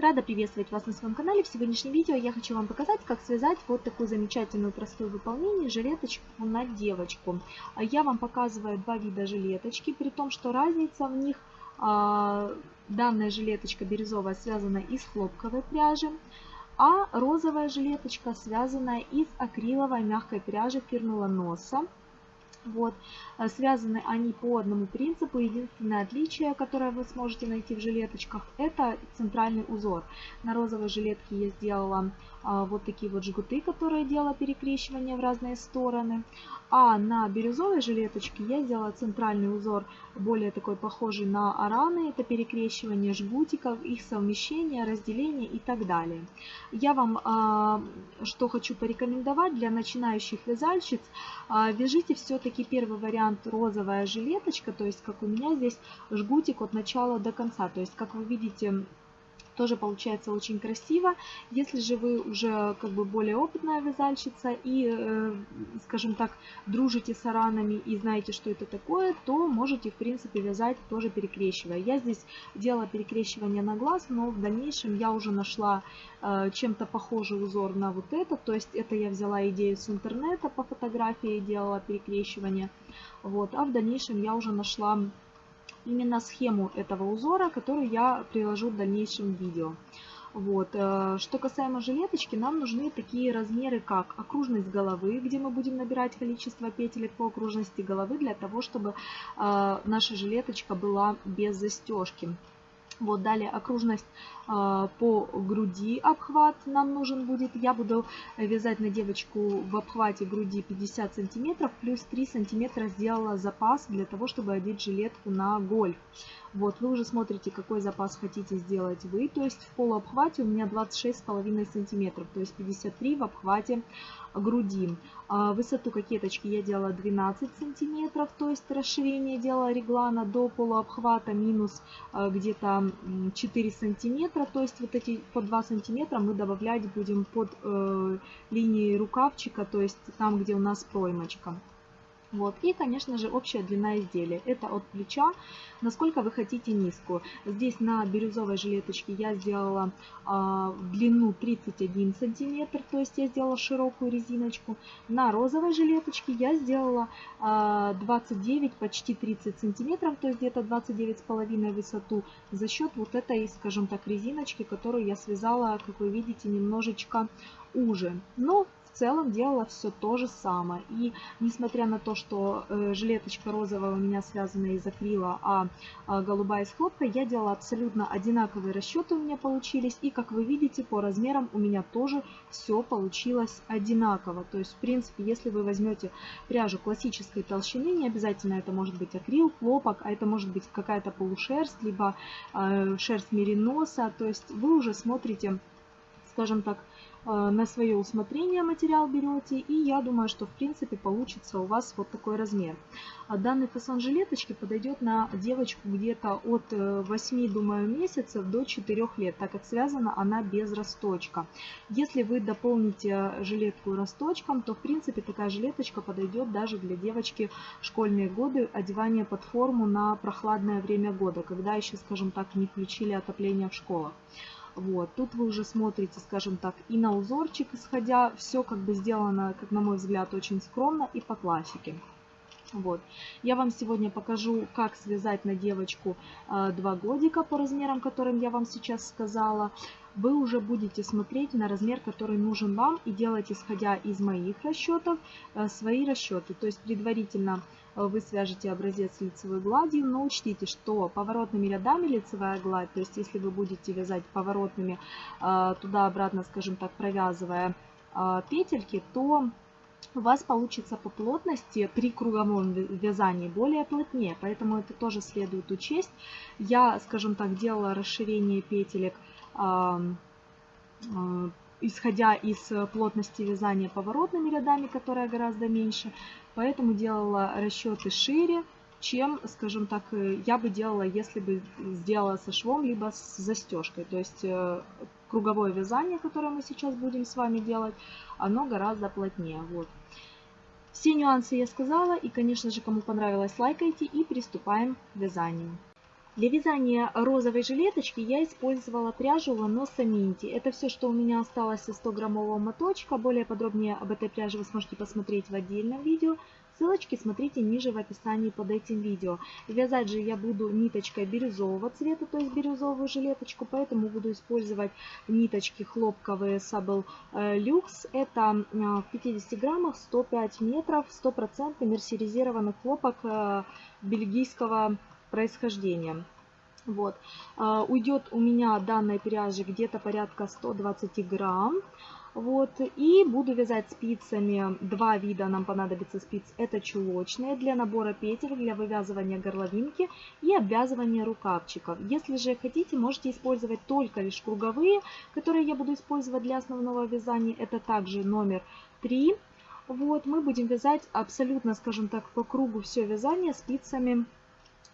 Рада приветствовать вас на своем канале. В сегодняшнем видео я хочу вам показать, как связать вот такую замечательную простую выполнение жилеточку на девочку. Я вам показываю два вида жилеточки, при том, что разница в них, а, данная жилеточка бирюзовая связана из хлопковой пряжи, а розовая жилеточка связана из акриловой мягкой пряжи фирмы Ланоса. Вот. А связаны они по одному принципу. Единственное отличие, которое вы сможете найти в жилеточках, это центральный узор. На розовой жилетке я сделала вот такие вот жгуты, которые делала перекрещивание в разные стороны. А на бирюзовой жилеточке я сделала центральный узор, более такой похожий на араны. Это перекрещивание жгутиков, их совмещение, разделение и так далее. Я вам э, что хочу порекомендовать для начинающих вязальщиц. Э, вяжите все-таки первый вариант розовая жилеточка, то есть как у меня здесь жгутик от начала до конца. То есть как вы видите тоже получается очень красиво. Если же вы уже как бы более опытная вязальщица и, э, скажем так, дружите с аранами и знаете, что это такое, то можете, в принципе, вязать тоже перекрещивая. Я здесь делала перекрещивание на глаз, но в дальнейшем я уже нашла э, чем-то похожий узор на вот это. То есть это я взяла идею с интернета по фотографии, делала перекрещивание. Вот, а в дальнейшем я уже нашла именно схему этого узора, которую я приложу в дальнейшем видео. Вот. Э, что касаемо жилеточки, нам нужны такие размеры, как окружность головы, где мы будем набирать количество петелек по окружности головы, для того, чтобы э, наша жилеточка была без застежки. Вот далее окружность э, по груди обхват нам нужен будет. Я буду вязать на девочку в обхвате груди 50 сантиметров, плюс 3 сантиметра сделала запас для того, чтобы одеть жилетку на гольф. Вот, вы уже смотрите, какой запас хотите сделать вы. То есть в полуобхвате у меня 26,5 сантиметров, то есть 53 в обхвате груди. А высоту кокеточки я делала 12 сантиметров, то есть расширение делала реглана до полуобхвата минус а, где-то 4 сантиметра. То есть вот эти по 2 сантиметра мы добавлять будем под э, линией рукавчика, то есть там, где у нас проймочка. Вот. И, конечно же, общая длина изделия. Это от плеча, насколько вы хотите низкую. Здесь на бирюзовой жилеточке я сделала э, длину 31 сантиметр, то есть я сделала широкую резиночку. На розовой жилеточке я сделала э, 29, почти 30 сантиметров, то есть где-то 29,5 высоту за счет вот этой, скажем так, резиночки, которую я связала, как вы видите, немножечко уже. Но в целом делала все то же самое. И несмотря на то, что э, жилеточка розовая у меня связана из акрила, а, а голубая из хлопка, я делала абсолютно одинаковые расчеты у меня получились. И как вы видите, по размерам у меня тоже все получилось одинаково. То есть, в принципе, если вы возьмете пряжу классической толщины, не обязательно это может быть акрил, хлопок, а это может быть какая-то полушерсть, либо э, шерсть мериноса. То есть вы уже смотрите, скажем так, на свое усмотрение материал берете, и я думаю, что в принципе получится у вас вот такой размер. А данный фасон жилеточки подойдет на девочку где-то от 8, э, думаю, месяцев до 4 лет, так как связана она без росточка. Если вы дополните жилетку росточком, то в принципе такая жилеточка подойдет даже для девочки школьные годы, одевание под форму на прохладное время года, когда еще, скажем так, не включили отопление в школах. Вот. Тут вы уже смотрите, скажем так, и на узорчик исходя. Все как бы сделано, как на мой взгляд, очень скромно и по классике. Вот. Я вам сегодня покажу, как связать на девочку э, 2 годика по размерам, которым я вам сейчас сказала. Вы уже будете смотреть на размер, который нужен вам и делать, исходя из моих расчетов, э, свои расчеты. То есть предварительно Э, вы свяжете образец лицевой гладью, но учтите, что поворотными рядами лицевая гладь, то есть если вы будете вязать поворотными э, туда-обратно, скажем так, провязывая э, петельки, то у вас получится по плотности при круговом вязании более плотнее, поэтому это тоже следует учесть. Я, скажем так, делала расширение петелек исходя из плотности вязания поворотными рядами, которая гораздо меньше. Поэтому делала расчеты шире, чем, скажем так, э, я бы делала, если бы сделала со швом, либо с застежкой. То есть э, круговое вязание, которое мы сейчас будем с вами делать, оно гораздо плотнее. Вот. Все нюансы я сказала, и, конечно же, кому понравилось, лайкайте и приступаем к вязанию. Для вязания розовой жилеточки я использовала пряжу Ланоса Минти. Это все, что у меня осталось из 100 граммового моточка. Более подробнее об этой пряже вы сможете посмотреть в отдельном видео. Ссылочки смотрите ниже в описании под этим видео. Вязать же я буду ниточкой бирюзового цвета, то есть бирюзовую жилеточку, поэтому буду использовать ниточки хлопковые Sable э, Lux. Это э, в 50 граммах 105 метров, 100% мерсеризированный хлопок э, бельгийского происхождения. Вот. Уйдет у меня данной пряжи где-то порядка 120 грамм. Вот, и буду вязать спицами. Два вида нам понадобится спиц. Это чулочные для набора петель, для вывязывания горловинки и обвязывания рукавчиков. Если же хотите, можете использовать только лишь круговые, которые я буду использовать для основного вязания. Это также номер 3. Вот, мы будем вязать абсолютно, скажем так, по кругу все вязание спицами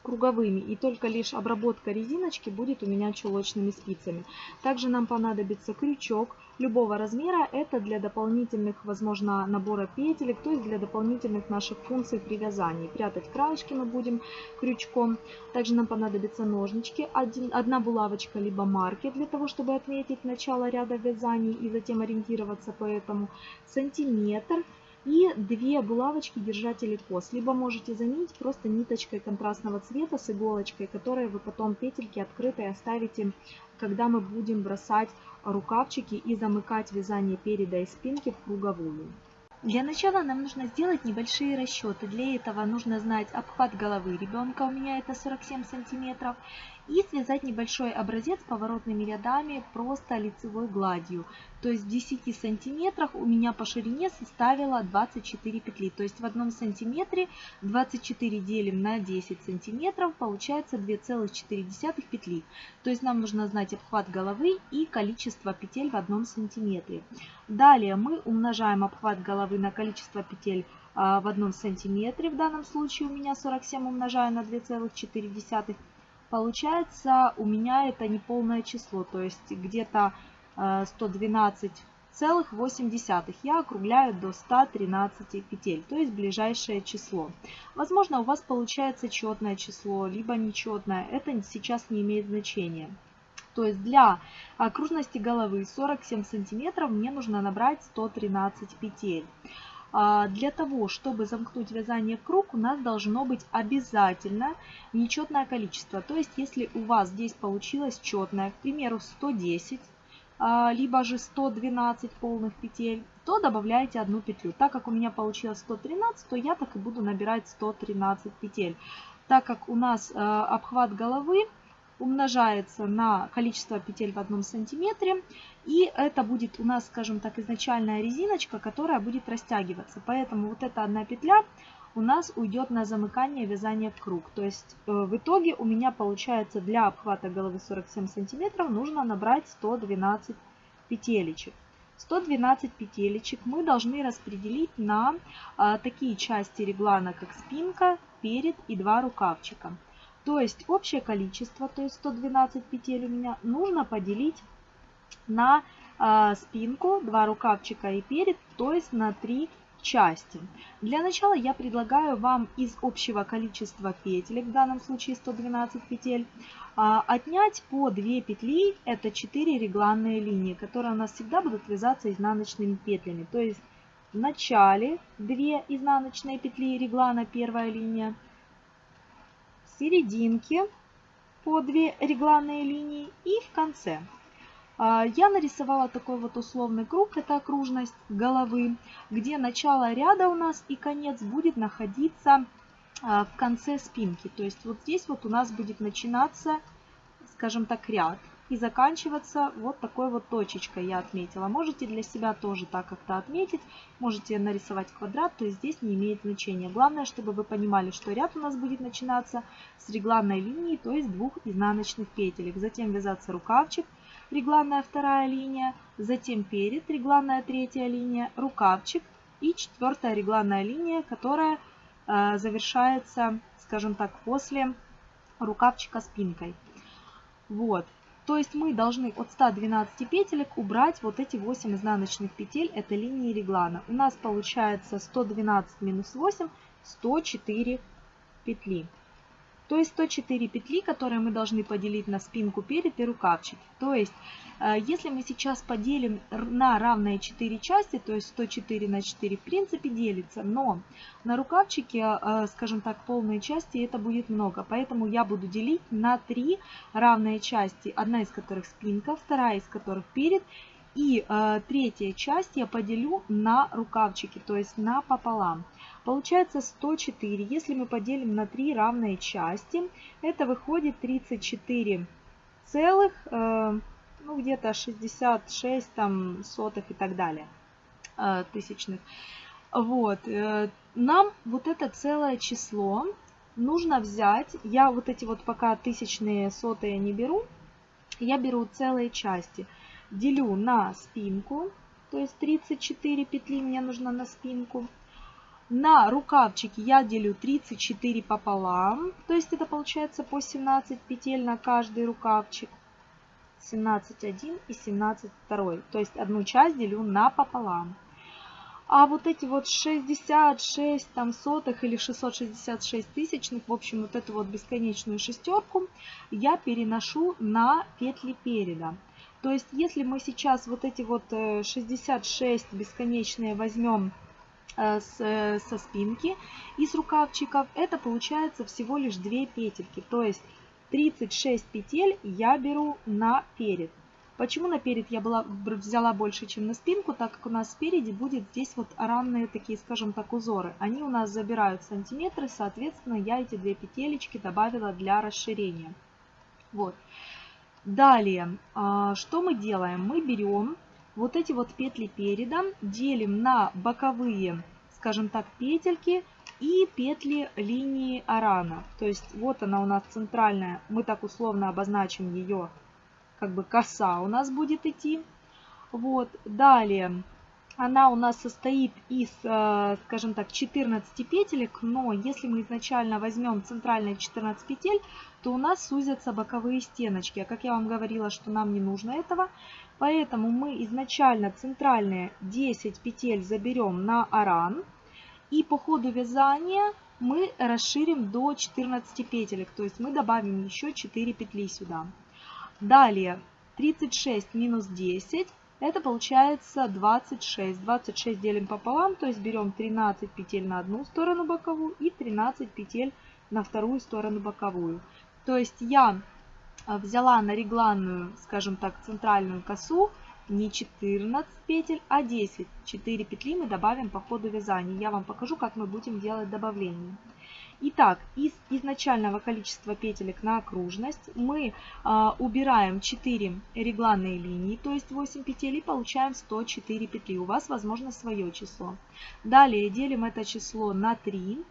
круговыми и только лишь обработка резиночки будет у меня чулочными спицами. Также нам понадобится крючок любого размера. Это для дополнительных, возможно, набора петелек, то есть для дополнительных наших функций при вязании. Прятать краешки мы будем крючком. Также нам понадобятся ножнички, один, одна булавочка либо маркер для того, чтобы отметить начало ряда вязаний и затем ориентироваться по этому. Сантиметр и две булавочки держатели кос. Либо можете заменить просто ниточкой контрастного цвета с иголочкой, которые вы потом петельки открытые оставите, когда мы будем бросать рукавчики и замыкать вязание переда и спинки в круговую. Для начала нам нужно сделать небольшие расчеты. Для этого нужно знать обхват головы ребенка, у меня это 47 сантиметров, и связать небольшой образец поворотными рядами просто лицевой гладью. То есть в 10 сантиметрах у меня по ширине составила 24 петли. То есть в одном сантиметре 24 делим на 10 сантиметров, получается 2,4 петли. То есть нам нужно знать обхват головы и количество петель в одном сантиметре. Далее мы умножаем обхват головы на количество петель а, в одном сантиметре. В данном случае у меня 47 умножаю на 2,4 Получается у меня это неполное число, то есть где-то 112,8. Э, Я округляю до 113 петель, то есть ближайшее число. Возможно, у вас получается четное число, либо нечетное. Это сейчас не имеет значения. То есть для окружности головы 47 сантиметров мне нужно набрать 113 петель. А, для того, чтобы замкнуть вязание в круг, у нас должно быть обязательно нечетное количество. То есть, если у вас здесь получилось четное, к примеру, 110, а, либо же 112 полных петель, то добавляете одну петлю. Так как у меня получилось 113, то я так и буду набирать 113 петель. Так как у нас а, обхват головы умножается на количество петель в одном сантиметре. И это будет у нас, скажем так, изначальная резиночка, которая будет растягиваться. Поэтому вот эта одна петля у нас уйдет на замыкание вязания в круг. То есть э, в итоге у меня получается для обхвата головы 47 сантиметров нужно набрать 112 петелечек. 112 петелечек мы должны распределить на а, такие части реглана, как спинка, перед и два рукавчика. То есть общее количество, то есть 112 петель у меня, нужно поделить на э, спинку, два рукавчика и перед, то есть на три части. Для начала я предлагаю вам из общего количества петель, в данном случае 112 петель, а, отнять по 2 петли, это 4 регланные линии, которые у нас всегда будут вязаться изнаночными петлями. То есть в начале 2 изнаночные петли реглана, первая линия, серединке по две регланные линии и в конце. А, я нарисовала такой вот условный круг, это окружность головы, где начало ряда у нас и конец будет находиться а, в конце спинки. То есть вот здесь вот у нас будет начинаться, скажем так, ряд и заканчиваться вот такой вот точечкой я отметила. Можете для себя тоже так как-то отметить, можете нарисовать квадрат, то есть здесь не имеет значения. Главное, чтобы вы понимали, что ряд у нас будет начинаться с регланной линии, то есть двух изнаночных петелек. Затем вязаться рукавчик, регланная вторая линия, затем перед, регланная третья линия, рукавчик и четвертая регланная линия, которая э, завершается, скажем так, после рукавчика спинкой. Вот. То есть мы должны от 112 петелек убрать вот эти 8 изнаночных петель, это линии реглана. У нас получается 112 минус 8, 104 петли. То есть 104 петли, которые мы должны поделить на спинку перед и рукавчик. То есть, э, если мы сейчас поделим на равные 4 части, то есть 104 на 4 в принципе делится, но на рукавчике, э, скажем так, полные части это будет много. Поэтому я буду делить на 3 равные части, одна из которых спинка, вторая из которых перед и э, третья часть я поделю на рукавчики, то есть на пополам. Получается 104. Если мы поделим на 3 равные части, это выходит 34 целых, э, ну где-то 66 там сотых и так далее, э, тысячных. Вот, э, нам вот это целое число нужно взять, я вот эти вот пока тысячные сотые не беру, я беру целые части – делю на спинку, то есть 34 петли мне нужно на спинку. На рукавчики я делю 34 пополам, то есть это получается по 17 петель на каждый рукавчик. 17 один и 17 второй, то есть одну часть делю на пополам. А вот эти вот 66 там сотых или 666 тысячных, в общем, вот эту вот бесконечную шестерку я переношу на петли переда. То есть, если мы сейчас вот эти вот 66 э, бесконечные возьмем со спинки и с рукавчиков, это получается всего лишь 2 петельки. То есть 36 петель я беру на перед. Почему на перед я была, взяла больше, чем на спинку? Так как у нас спереди будет здесь вот ранные такие, скажем так, узоры. Они у нас забирают сантиметры, соответственно, я эти две петелечки добавила для расширения. Вот. Далее, а, что мы делаем? Мы берем вот эти вот петли переда, делим на боковые, скажем так, петельки и петли линии арана. То есть вот она у нас центральная, мы так условно обозначим ее, как бы коса у нас будет идти. Вот, далее она у нас состоит из, э, скажем так, 14 петелек, но если мы изначально возьмем центральные 14 петель, то у нас сузятся боковые стеночки. А как я вам говорила, что нам не нужно этого, поэтому мы изначально центральные 10 петель заберем на аран, и по ходу вязания мы расширим до 14 петелек, то есть мы добавим еще 4 петли сюда. Далее 36 минус 10 это получается 26. 26 делим пополам, то есть берем 13 петель на одну сторону боковую и 13 петель на вторую сторону боковую. То есть я взяла на регланную, скажем так, центральную косу не 14 петель, а 10. 4 петли мы добавим по ходу вязания. Я вам покажу, как мы будем делать добавление. Итак, из изначального количества петелек на окружность мы а, убираем 4 регланные линии, то есть 8 петель, и получаем 104 петли. У вас, возможно, свое число. Далее делим это число на 3.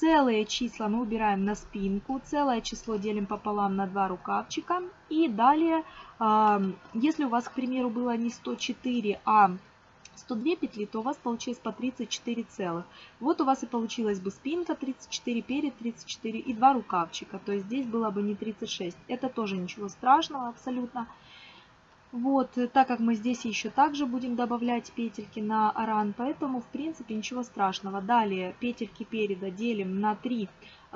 Целые числа мы убираем на спинку, целое число делим пополам на два рукавчика. И далее, если у вас, к примеру, было не 104, а 102 петли, то у вас получилось по 34 целых. Вот у вас и получилась бы спинка 34, перед 34 и два рукавчика. То есть здесь было бы не 36. Это тоже ничего страшного абсолютно. Вот, так как мы здесь еще также будем добавлять петельки на аран, поэтому в принципе ничего страшного. Далее петельки переда делим на 3,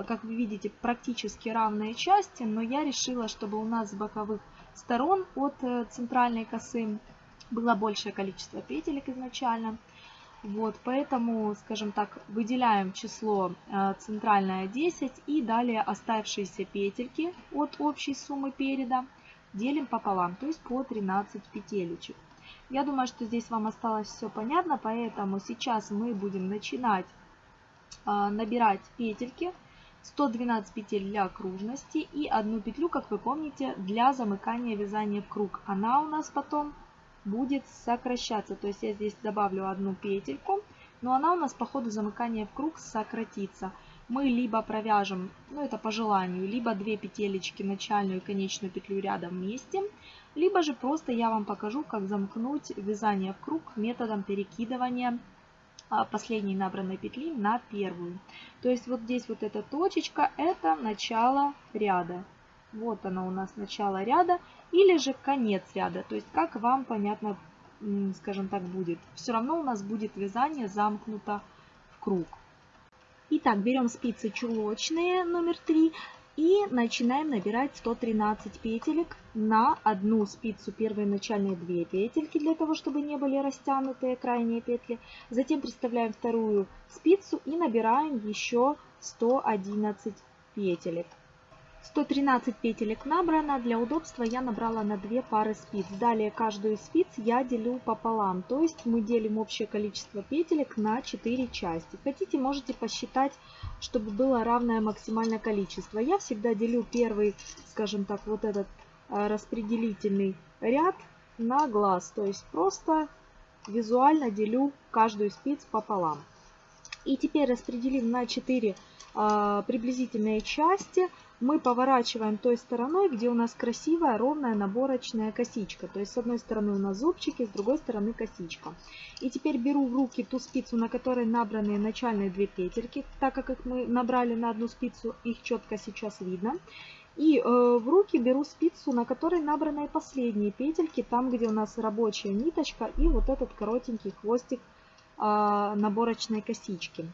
как вы видите, практически равные части, но я решила, чтобы у нас с боковых сторон от э, центральной косы было большее количество петелек изначально. Вот, поэтому, скажем так, выделяем число э, центральное 10 и далее оставшиеся петельки от общей суммы переда делим пополам, то есть по 13 петелечек. Я думаю, что здесь вам осталось все понятно, поэтому сейчас мы будем начинать э, набирать петельки. 112 петель для окружности и одну петлю, как вы помните, для замыкания вязания в круг. Она у нас потом будет сокращаться. То есть я здесь добавлю одну петельку, но она у нас по ходу замыкания в круг сократится. Мы либо провяжем, ну это по желанию, либо две петелечки, начальную и конечную петлю рядом вместе, либо же просто я вам покажу, как замкнуть вязание в круг методом перекидывания а, последней набранной петли на первую. То есть вот здесь вот эта точечка, это начало ряда. Вот она у нас начало ряда или же конец ряда. То есть как вам понятно, скажем так, будет. Все равно у нас будет вязание замкнуто в круг. Итак, берем спицы чулочные номер 3 И начинаем набирать 113 петелек на одну спицу первые начальные 2 петельки, для того, чтобы не были растянутые крайние петли. Затем приставляем вторую спицу и набираем еще 111 петелек. 113 петелек набрано. Для удобства я набрала на 2 пары спиц. Далее каждую спиц я делю пополам. То есть мы делим общее количество петелек на 4 части. Хотите, можете посчитать, чтобы было равное максимальное количество. Я всегда делю первый, скажем так, вот этот э, распределительный ряд на глаз. То есть просто визуально делю каждую спиц пополам. И теперь распределим на 4 а, приблизительные части мы поворачиваем той стороной, где у нас красивая ровная наборочная косичка. То есть с одной стороны у нас зубчики, с другой стороны косичка. И теперь беру в руки ту спицу, на которой набраны начальные две петельки. Так как их мы набрали на одну спицу, их четко сейчас видно. И э, в руки беру спицу, на которой набраны последние петельки, там где у нас рабочая ниточка и вот этот коротенький хвостик э, наборочной косички.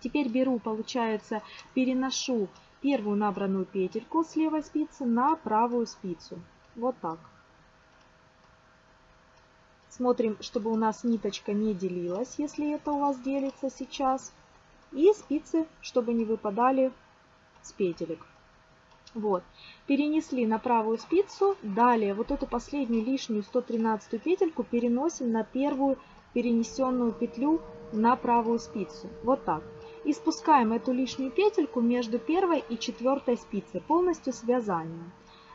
Теперь беру, получается, переношу первую набранную петельку с левой спицы на правую спицу. Вот так. Смотрим, чтобы у нас ниточка не делилась, если это у вас делится сейчас. И спицы, чтобы не выпадали с петелек. Вот. Перенесли на правую спицу. Далее вот эту последнюю лишнюю 113 петельку переносим на первую перенесенную петлю на правую спицу. Вот так и спускаем эту лишнюю петельку между первой и четвертой спицей, полностью связанием.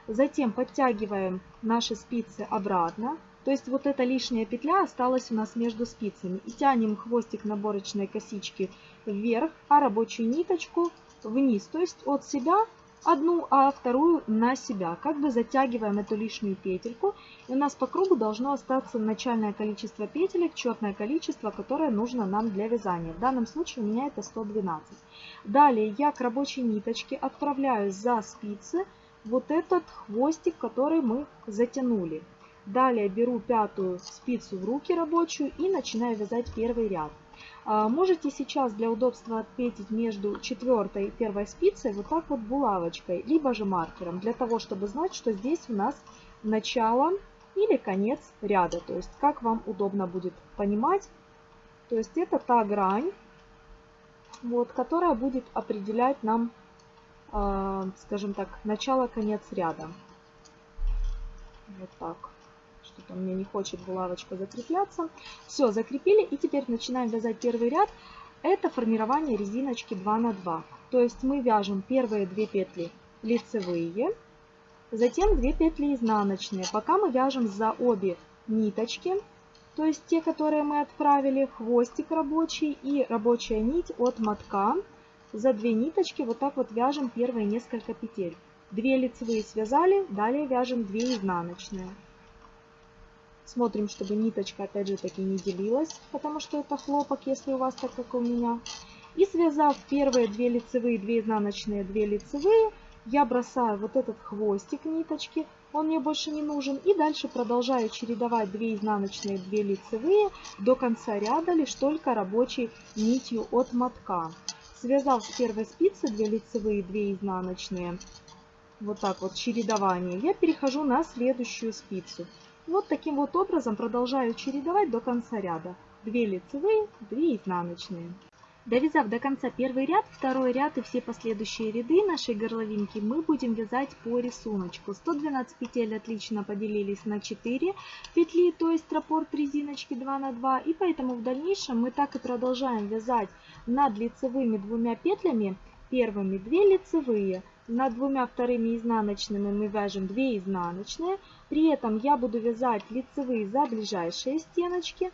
Затем подтягиваем наши спицы обратно, то есть вот эта лишняя петля осталась у нас между спицами. И тянем хвостик наборочной косички вверх, а рабочую ниточку вниз, то есть от себя одну, а вторую на себя. Как бы затягиваем эту лишнюю петельку. И у нас по кругу должно остаться начальное количество петелек, четное количество, которое нужно нам для вязания. В данном случае у меня это 112. Далее я к рабочей ниточке отправляю за спицы вот этот хвостик, который мы затянули. Далее беру пятую спицу в руки рабочую и начинаю вязать первый ряд. А, можете сейчас для удобства отметить между четвертой и первой спицей вот так вот булавочкой, либо же маркером, для того, чтобы знать, что здесь у нас начало или конец ряда. То есть как вам удобно будет понимать. То есть это та грань, вот, которая будет определять нам, э, скажем так, начало-конец ряда. Вот так. Что-то меня не хочет булавочка закрепляться. Все, закрепили. И теперь начинаем вязать первый ряд. Это формирование резиночки 2 на 2. То есть мы вяжем первые две петли лицевые, затем две петли изнаночные. Пока мы вяжем за обе ниточки, то есть те, которые мы отправили, хвостик рабочий и рабочая нить от мотка. За две ниточки вот так вот вяжем первые несколько петель. Две лицевые связали, далее вяжем две изнаночные. Смотрим, чтобы ниточка опять же таки не делилась, потому что это хлопок, если у вас так, как у меня. И связав первые две лицевые, две изнаночные, две лицевые, я бросаю вот этот хвостик ниточки, он мне больше не нужен. И дальше продолжаю чередовать 2 изнаночные, 2 лицевые до конца ряда, лишь только рабочей нитью от мотка. Связав с первой спицы 2 лицевые, 2 изнаночные, вот так вот чередование, я перехожу на следующую спицу. Вот таким вот образом продолжаю чередовать до конца ряда. 2 лицевые, 2 изнаночные. Довязав до конца первый ряд, второй ряд и все последующие ряды нашей горловинки мы будем вязать по рисунку. 112 петель отлично поделились на 4 петли, то есть раппорт резиночки 2 на 2. И поэтому в дальнейшем мы так и продолжаем вязать над лицевыми двумя петлями. Первыми 2 лицевые, над двумя вторыми изнаночными мы вяжем 2 изнаночные. При этом я буду вязать лицевые за ближайшие стеночки,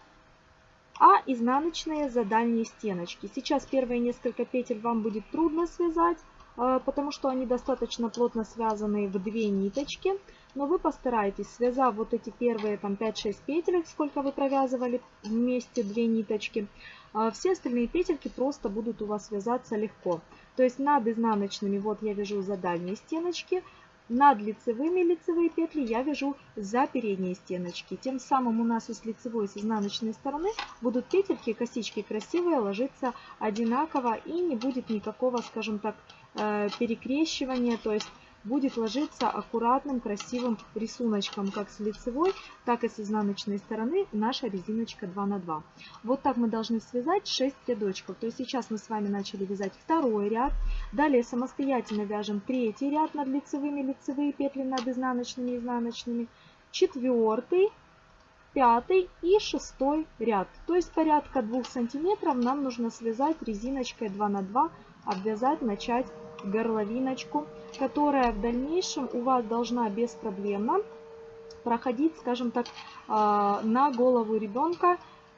а изнаночные за дальние стеночки. Сейчас первые несколько петель вам будет трудно связать, э, потому что они достаточно плотно связаны в две ниточки. Но вы постарайтесь, связав вот эти первые там 5-6 петелек, сколько вы провязывали вместе две ниточки, э, все остальные петельки просто будут у вас связаться легко. То есть над изнаночными вот я вяжу за дальние стеночки, над лицевыми лицевые петли я вяжу за передние стеночки. Тем самым у нас и с лицевой, и с изнаночной стороны будут петельки, косички красивые, ложиться одинаково и не будет никакого, скажем так, э, перекрещивание, то есть будет ложиться аккуратным красивым рисуночком как с лицевой, так и с изнаночной стороны наша резиночка 2 на 2. Вот так мы должны связать 6 рядочков. То есть сейчас мы с вами начали вязать второй ряд. Далее самостоятельно вяжем третий ряд над лицевыми, лицевые петли над изнаночными, изнаночными. Четвертый, пятый и шестой ряд. То есть порядка 2 сантиметров нам нужно связать резиночкой 2 на 2, обвязать, начать горловиночку, которая в дальнейшем у вас должна беспроблемно проходить, скажем так, а, на голову ребенка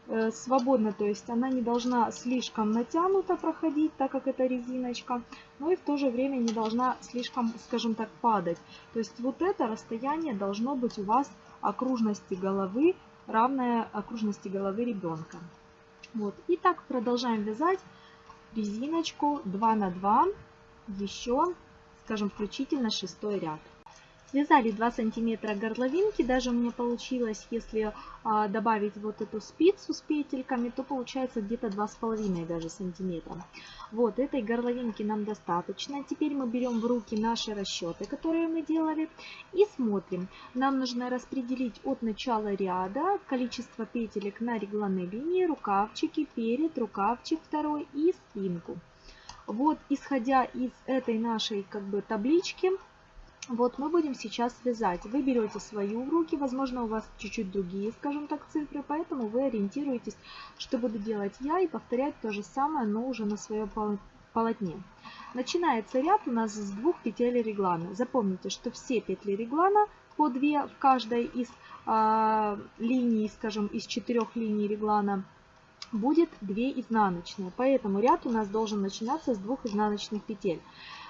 э, свободно, то есть она не должна слишком натянуто проходить, так как это резиночка, но и в то же время не должна слишком, скажем так, падать. То есть вот это расстояние должно быть у вас окружности головы, равное окружности головы ребенка. Вот. И так продолжаем вязать резиночку 2 на 2 еще, скажем, включительно шестой ряд. Связали 2 сантиметра горловинки, даже у меня получилось, если а, добавить вот эту спицу с петельками, то получается где-то 2,5 даже сантиметра. Вот, этой горловинки нам достаточно. Теперь мы берем в руки наши расчеты, которые мы делали, и смотрим. Нам нужно распределить от начала ряда количество петелек на регланной линии, рукавчики, перед, рукавчик второй и спинку. Вот, исходя из этой нашей как бы таблички, вот мы будем сейчас вязать. Вы берете свою в руки, возможно у вас чуть-чуть другие, скажем так, цифры, поэтому вы ориентируетесь, что буду делать я и повторять то же самое, но уже на своем полотне. Начинается ряд у нас с двух петель реглана. Запомните, что все петли реглана по 2 в каждой из э, линий, скажем, из четырех линий реглана – будет 2 изнаночные. Поэтому ряд у нас должен начинаться с двух изнаночных петель.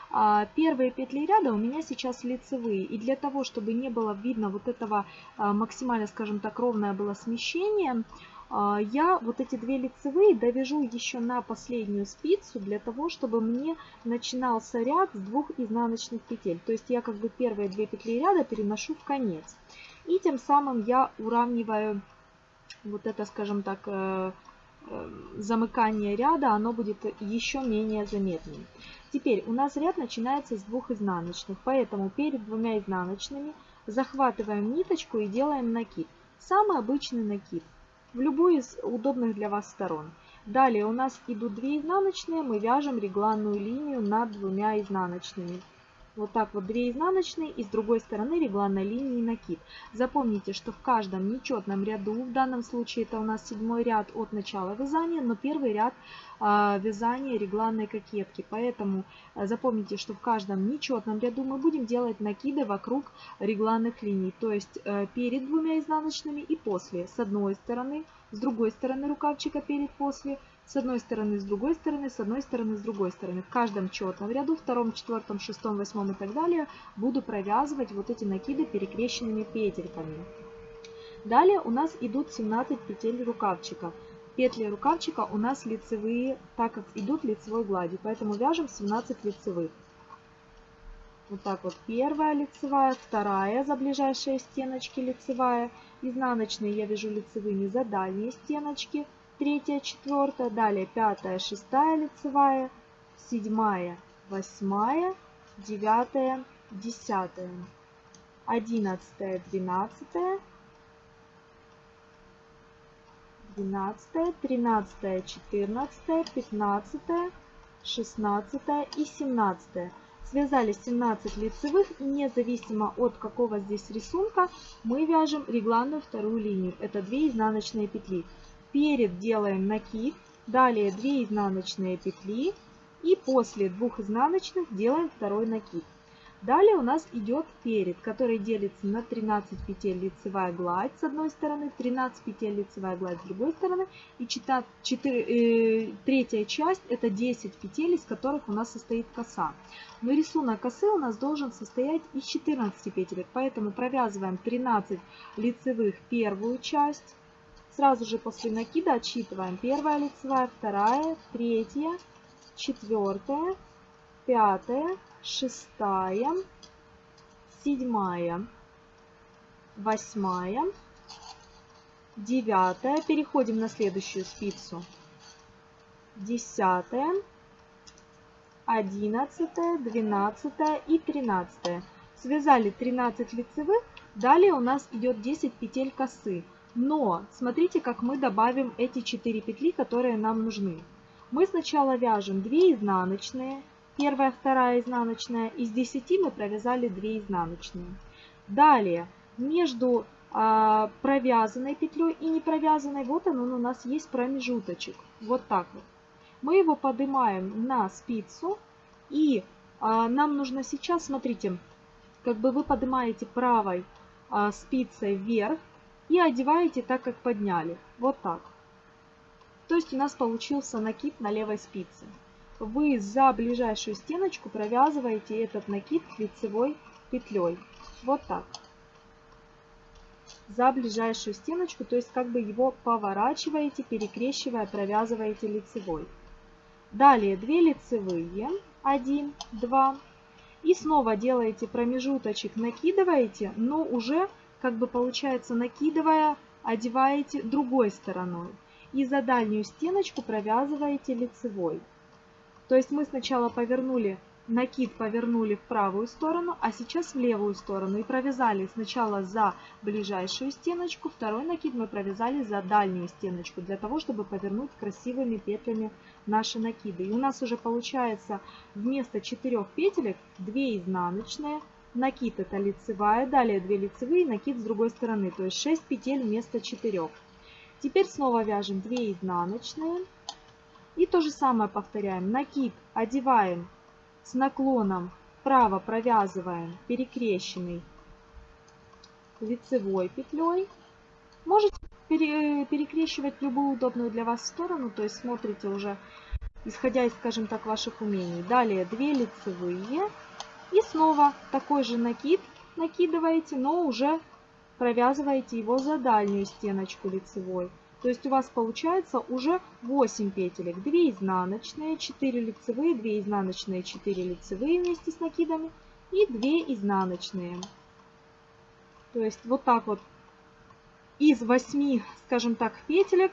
А, первые петли ряда у меня сейчас лицевые. И для того, чтобы не было видно вот этого а, максимально, скажем так, ровное было смещение, а, я вот эти две лицевые довяжу еще на последнюю спицу, для того, чтобы мне начинался ряд с двух изнаночных петель. То есть я как бы первые две петли ряда переношу в конец. И тем самым я уравниваю вот это, скажем так, э, замыкание ряда, оно будет еще менее заметным. Теперь у нас ряд начинается с двух изнаночных, поэтому перед двумя изнаночными захватываем ниточку и делаем накид. Самый обычный накид в любую из удобных для вас сторон. Далее у нас идут две изнаночные, мы вяжем регланную линию над двумя изнаночными. Вот так вот 2 изнаночные и с другой стороны регланной линии накид. Запомните, что в каждом нечетном ряду, в данном случае это у нас седьмой ряд от начала вязания, но первый ряд э, вязания регланной кокетки. Поэтому э, запомните, что в каждом нечетном ряду мы будем делать накиды вокруг регланных линий. То есть э, перед двумя изнаночными и после. С одной стороны, с другой стороны рукавчика перед, после с одной стороны, с другой стороны, с одной стороны, с другой стороны. В каждом четном ряду, втором, четвертом, шестом, восьмом и так далее, буду провязывать вот эти накиды перекрещенными петельками. Далее у нас идут 17 петель рукавчика. Петли рукавчика у нас лицевые, так как идут лицевой гладью, поэтому вяжем 17 лицевых. Вот так вот первая лицевая, вторая за ближайшие стеночки лицевая, изнаночные я вяжу лицевыми за дальние стеночки, третья, четвертая, далее пятая, шестая лицевая, седьмая, восьмая, девятая, десятая, одиннадцатая, двенадцатая, двенадцатая, тринадцатая, четырнадцатая, пятнадцатая, шестнадцатая и семнадцатая. Связали 17 лицевых независимо от какого здесь рисунка мы вяжем регланную вторую линию. Это 2 изнаночные петли. Перед делаем накид, далее 2 изнаночные петли и после двух изнаночных делаем второй накид. Далее у нас идет перед, который делится на 13 петель лицевая гладь с одной стороны, 13 петель лицевая гладь с другой стороны. И 4, 4, э, третья часть это 10 петель, из которых у нас состоит коса. Но рисунок косы у нас должен состоять из 14 петель, поэтому провязываем 13 лицевых первую часть. Сразу же после накида отсчитываем первая лицевая, вторая, третья, четвертая, пятая, шестая, седьмая, восьмая, девятая. Переходим на следующую спицу. Десятая, 11, 12 и 13. Связали 13 лицевых, далее у нас идет 10 петель косы. Но смотрите, как мы добавим эти 4 петли, которые нам нужны. Мы сначала вяжем 2 изнаночные, первая, вторая изнаночная, из 10 мы провязали 2 изнаночные. Далее между а, провязанной петлей и не провязанной, вот он, он у нас есть промежуточек, вот так вот мы его поднимаем на спицу. И а, нам нужно сейчас, смотрите, как бы вы поднимаете правой а, спицей вверх и одеваете так, как подняли. Вот так. То есть у нас получился накид на левой спице. Вы за ближайшую стеночку провязываете этот накид лицевой петлей. Вот так. За ближайшую стеночку, то есть как бы его поворачиваете, перекрещивая, провязываете лицевой. Далее 2 лицевые, 1, 2. И снова делаете промежуточек, накидываете, но уже как бы получается накидывая, одеваете другой стороной. И за дальнюю стеночку провязываете лицевой. То есть мы сначала повернули накид повернули в правую сторону, а сейчас в левую сторону. И провязали сначала за ближайшую стеночку, второй накид мы провязали за дальнюю стеночку, для того, чтобы повернуть красивыми петлями наши накиды. И у нас уже получается вместо 4 петелек 2 изнаночные, накид это лицевая, далее 2 лицевые, накид с другой стороны, то есть 6 петель вместо 4. Теперь снова вяжем 2 изнаночные. И то же самое повторяем. Накид одеваем с наклоном вправо провязываем перекрещенный лицевой петлей. Можете перекрещивать любую удобную для вас сторону, то есть смотрите уже, исходя из, скажем так, ваших умений. Далее 2 лицевые и снова такой же накид накидываете, но уже провязываете его за дальнюю стеночку лицевой. То есть у вас получается уже 8 петелек. 2 изнаночные, 4 лицевые, 2 изнаночные, 4 лицевые вместе с накидами и 2 изнаночные. То есть вот так вот из 8, скажем так, петелек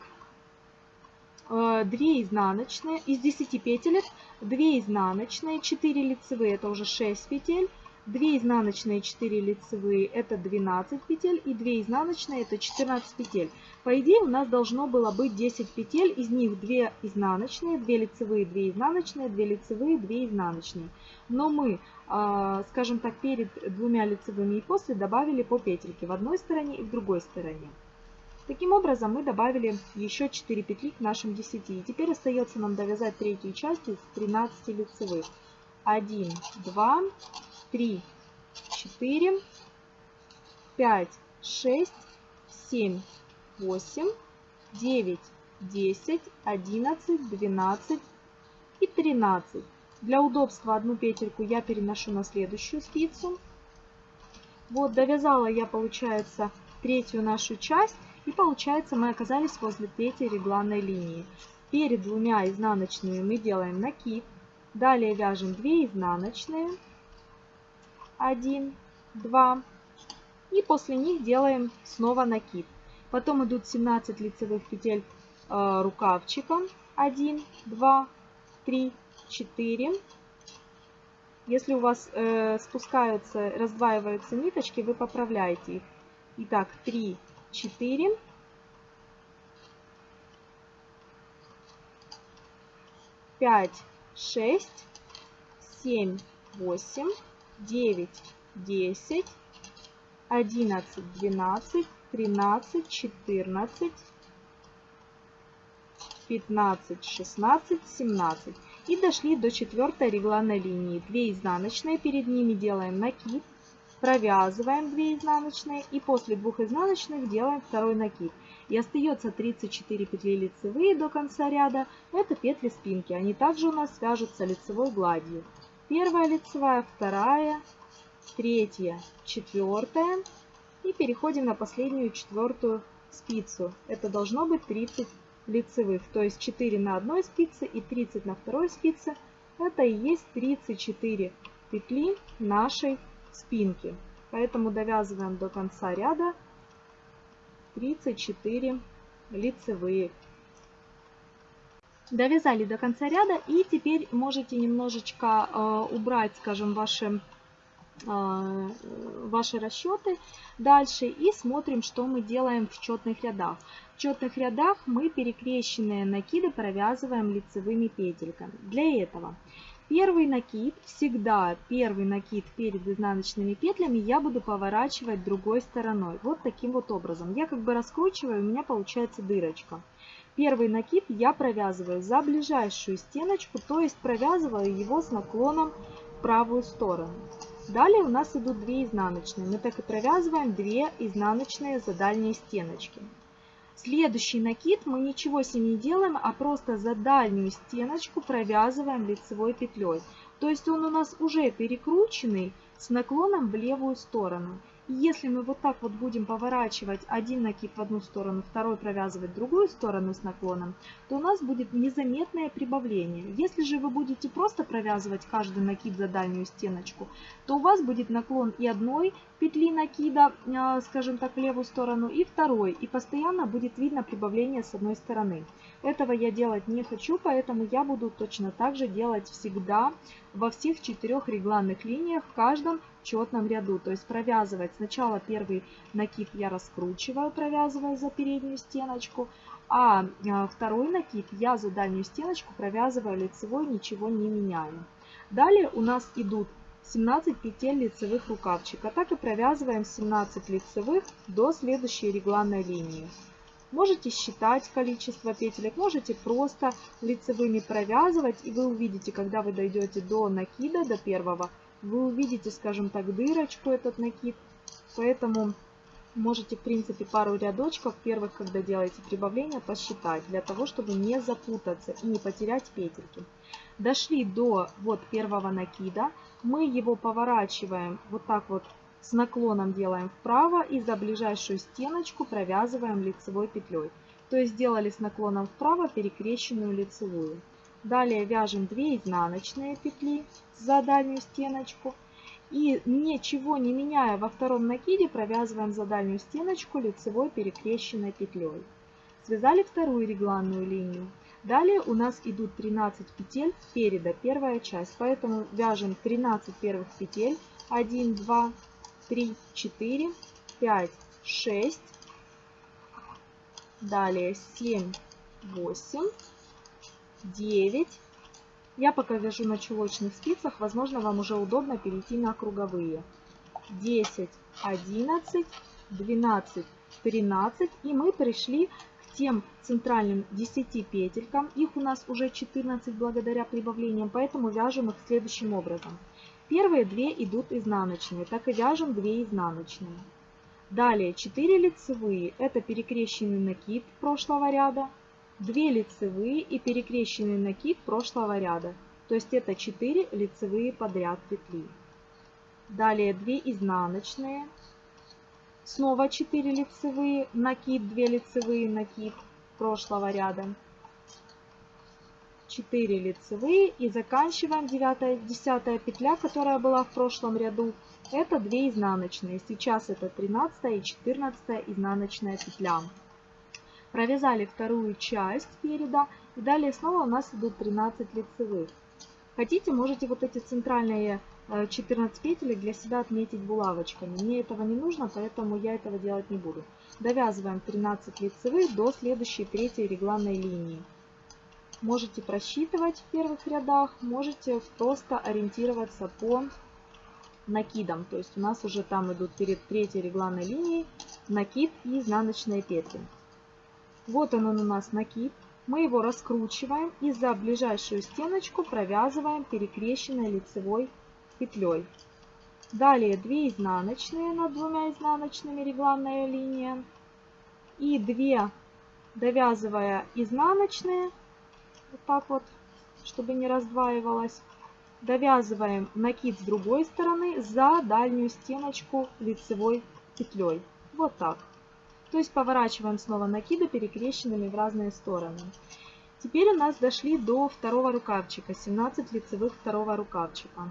2 э, изнаночные, из 10 петелек 2 изнаночные, 4 лицевые, это уже 6 петель, 2 изнаночные 4 лицевые это 12 петель и 2 изнаночные это 14 петель. По идее у нас должно было быть 10 петель, из них 2 изнаночные, 2 лицевые, 2 изнаночные, 2 лицевые, 2 изнаночные. Но мы, а, скажем так, перед двумя лицевыми и после добавили по петельке в одной стороне и в другой стороне. Таким образом мы добавили еще 4 петли к нашим 10. И теперь остается нам довязать третью часть из 13 лицевых. 1, 2, 3, 4, 5, 6, 7, 8, 9, 10, 11, 12 и 13. Для удобства одну петельку я переношу на следующую спицу. Вот довязала я, получается, третью нашу часть. И получается мы оказались возле третьей регланной линии. Перед двумя изнаночными мы делаем накид. Далее вяжем 2 изнаночные. 1, 2. И после них делаем снова накид. Потом идут 17 лицевых петель э, рукавчиком. 1, 2, 3, 4. Если у вас э, спускаются, раздваиваются ниточки, вы поправляете их. Итак, 3, 4. Пять, шесть, семь, восемь, 9, 10, 11, 12, 13, 14, 15, 16, 17. И дошли до четвертой регланной линии. 2 изнаночные, перед ними делаем накид, провязываем 2 изнаночные и после двух изнаночных делаем второй накид. И остается 34 петли лицевые до конца ряда. Это петли спинки. Они также у нас свяжутся лицевой гладью первая лицевая, вторая, третья, четвертая. И переходим на последнюю четвертую спицу. Это должно быть 30 лицевых, то есть 4 на одной спице и 30 на второй спице. Это и есть 34 петли нашей спинки. Поэтому довязываем до конца ряда 34 лицевые Довязали до конца ряда и теперь можете немножечко э, убрать, скажем, ваши, э, ваши расчеты дальше и смотрим, что мы делаем в четных рядах. В четных рядах мы перекрещенные накиды провязываем лицевыми петельками. Для этого первый накид, всегда первый накид перед изнаночными петлями я буду поворачивать другой стороной. Вот таким вот образом. Я как бы раскручиваю, у меня получается дырочка. Первый накид я провязываю за ближайшую стеночку, то есть провязываю его с наклоном в правую сторону. Далее у нас идут 2 изнаночные. Мы так и провязываем 2 изнаночные за дальние стеночки. Следующий накид мы ничего с ним не делаем, а просто за дальнюю стеночку провязываем лицевой петлей. То есть он у нас уже перекрученный с наклоном в левую сторону. Если мы вот так вот будем поворачивать один накид в одну сторону, второй провязывать в другую сторону с наклоном, то у нас будет незаметное прибавление. Если же вы будете просто провязывать каждый накид за дальнюю стеночку, то у вас будет наклон и одной петли накида, а, скажем так, в левую сторону, и второй. И постоянно будет видно прибавление с одной стороны. Этого я делать не хочу, поэтому я буду точно так же делать всегда во всех четырех регланных линиях в каждом четном ряду. То есть провязывать сначала первый накид я раскручиваю, провязывая за переднюю стеночку, а, а второй накид я за дальнюю стеночку провязываю лицевой, ничего не меняю. Далее у нас идут 17 петель лицевых рукавчика. Так и провязываем 17 лицевых до следующей регланной линии. Можете считать количество петелек, можете просто лицевыми провязывать. И вы увидите, когда вы дойдете до накида, до первого, вы увидите, скажем так, дырочку этот накид. Поэтому можете, в принципе, пару рядочков первых, когда делаете прибавление, посчитать, для того, чтобы не запутаться и не потерять петельки. Дошли до вот первого накида, мы его поворачиваем вот так вот с наклоном делаем вправо и за ближайшую стеночку провязываем лицевой петлей. То есть сделали с наклоном вправо перекрещенную лицевую. Далее вяжем 2 изнаночные петли за дальнюю стеночку. И ничего не меняя во втором накиде провязываем за дальнюю стеночку лицевой перекрещенной петлей. Связали вторую регланную линию. Далее у нас идут 13 петель переда, первая часть. Поэтому вяжем 13 первых петель. 1, 2, 3, 4, 5, 6. Далее 7, 8, 9. Я пока вяжу на чулочных спицах, возможно, вам уже удобно перейти на круговые. 10, 11, 12, 13. И мы пришли к тем центральным 10 петелькам. Их у нас уже 14 благодаря прибавлениям, поэтому вяжем их следующим образом. Первые две идут изнаночные, так и вяжем 2 изнаночные. Далее 4 лицевые, это перекрещенный накид прошлого ряда, 2 лицевые и перекрещенный накид прошлого ряда. То есть это 4 лицевые подряд петли. Далее 2 изнаночные, снова 4 лицевые, накид, 2 лицевые, накид прошлого ряда. 4 лицевые и заканчиваем 9 10 петля, которая была в прошлом ряду. Это 2 изнаночные. Сейчас это 13 и 14 изнаночная петля. Провязали вторую часть переда. И далее снова у нас идут 13 лицевых. Хотите, можете вот эти центральные 14 э, петель для себя отметить булавочками. Мне этого не нужно, поэтому я этого делать не буду. Довязываем 13 лицевых до следующей третьей регланной линии. Можете просчитывать в первых рядах, можете просто ориентироваться по накидам. То есть у нас уже там идут перед третьей регланной линией накид и изнаночные петли. Вот он, он у нас накид. Мы его раскручиваем и за ближайшую стеночку провязываем перекрещенной лицевой петлей. Далее 2 изнаночные над двумя изнаночными регланная линия. И 2 довязывая изнаночные вот так вот, чтобы не раздваивалось. Довязываем накид с другой стороны за дальнюю стеночку лицевой петлей. Вот так. То есть поворачиваем снова накиды перекрещенными в разные стороны. Теперь у нас дошли до второго рукавчика, 17 лицевых второго рукавчика.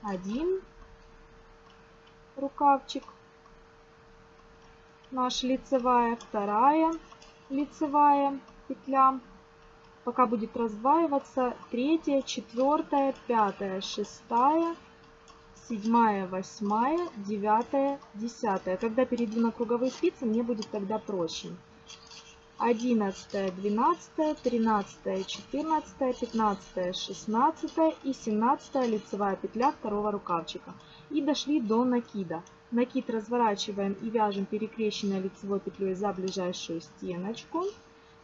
Один рукавчик, наша лицевая, вторая лицевая петля, пока будет раздваиваться третья, четвертая, пятая, шестая, седьмая, восьмая, девятая, десятая. Когда перейду на круговые спицы, мне будет тогда проще. 11, 12, 13, 14, 15, 16 и 17 лицевая петля второго рукавчика. И дошли до накида. Накид разворачиваем и вяжем перекрещенной лицевой петлей за ближайшую стеночку.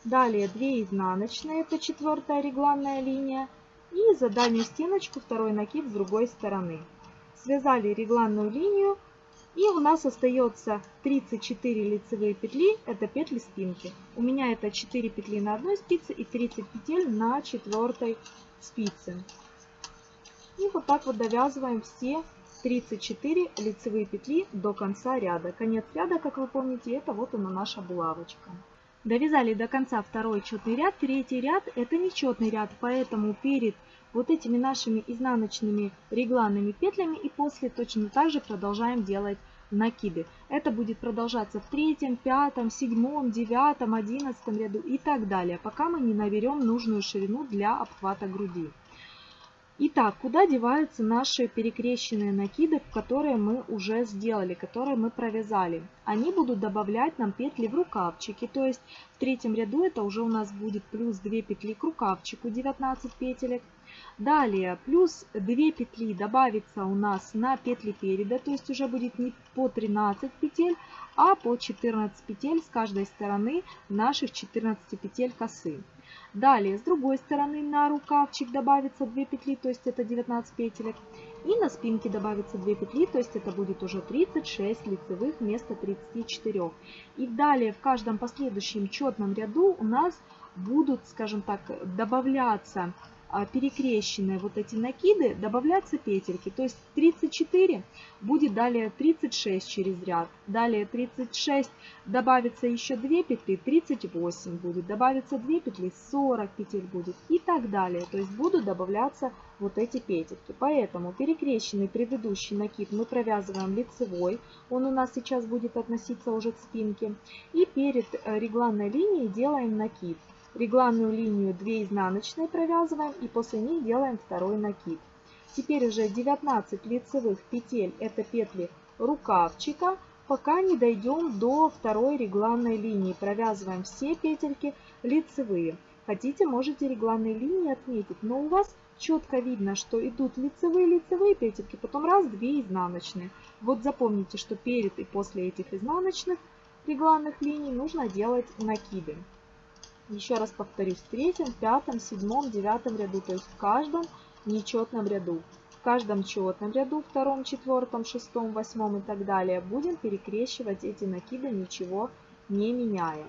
Далее 2 изнаночные, это четвертая регланная линия. И за дальнюю стеночку второй накид с другой стороны. Связали регланную линию. И у нас остается 34 лицевые петли, это петли спинки. У меня это 4 петли на одной спице и 30 петель на четвертой спице. И вот так вот довязываем все 34 лицевые петли до конца ряда. Конец ряда, как вы помните, это вот она наша булавочка. Довязали до конца второй четный ряд. Третий ряд это нечетный ряд, поэтому перед вот этими нашими изнаночными регланными петлями и после точно так же продолжаем делать накиды. Это будет продолжаться в третьем, пятом, седьмом, девятом, одиннадцатом ряду и так далее, пока мы не наберем нужную ширину для обхвата груди. Итак, куда деваются наши перекрещенные накиды, которые мы уже сделали, которые мы провязали? Они будут добавлять нам петли в рукавчики, то есть в третьем ряду это уже у нас будет плюс 2 петли к рукавчику, 19 петелек. Далее плюс 2 петли добавится у нас на петли переда, то есть уже будет не по 13 петель, а по 14 петель с каждой стороны наших 14 петель косы. Далее, с другой стороны на рукавчик добавится 2 петли, то есть это 19 петелек. И на спинке добавится 2 петли, то есть это будет уже 36 лицевых вместо 34. И далее в каждом последующем четном ряду у нас будут, скажем так, добавляться перекрещенные вот эти накиды, добавляться петельки. То есть 34 будет далее 36 через ряд. Далее 36 добавится еще 2 петли, 38 будет. Добавится 2 петли, 40 петель будет и так далее. То есть будут добавляться вот эти петельки. Поэтому перекрещенный предыдущий накид мы провязываем лицевой. Он у нас сейчас будет относиться уже к спинке. И перед э, регланной линией делаем накид регланную линию 2 изнаночные провязываем и после них делаем второй накид. Теперь уже 19 лицевых петель, это петли рукавчика, пока не дойдем до второй регланной линии. Провязываем все петельки лицевые. Хотите, можете регланные линии отметить, но у вас четко видно, что идут лицевые-лицевые петельки, потом раз, две изнаночные. Вот запомните, что перед и после этих изнаночных регланных линий нужно делать накиды. Еще раз повторюсь, в третьем, пятом, седьмом, девятом ряду, то есть в каждом нечетном ряду. В каждом четном ряду, втором, четвертом, шестом, восьмом и так далее, будем перекрещивать эти накиды, ничего не меняя.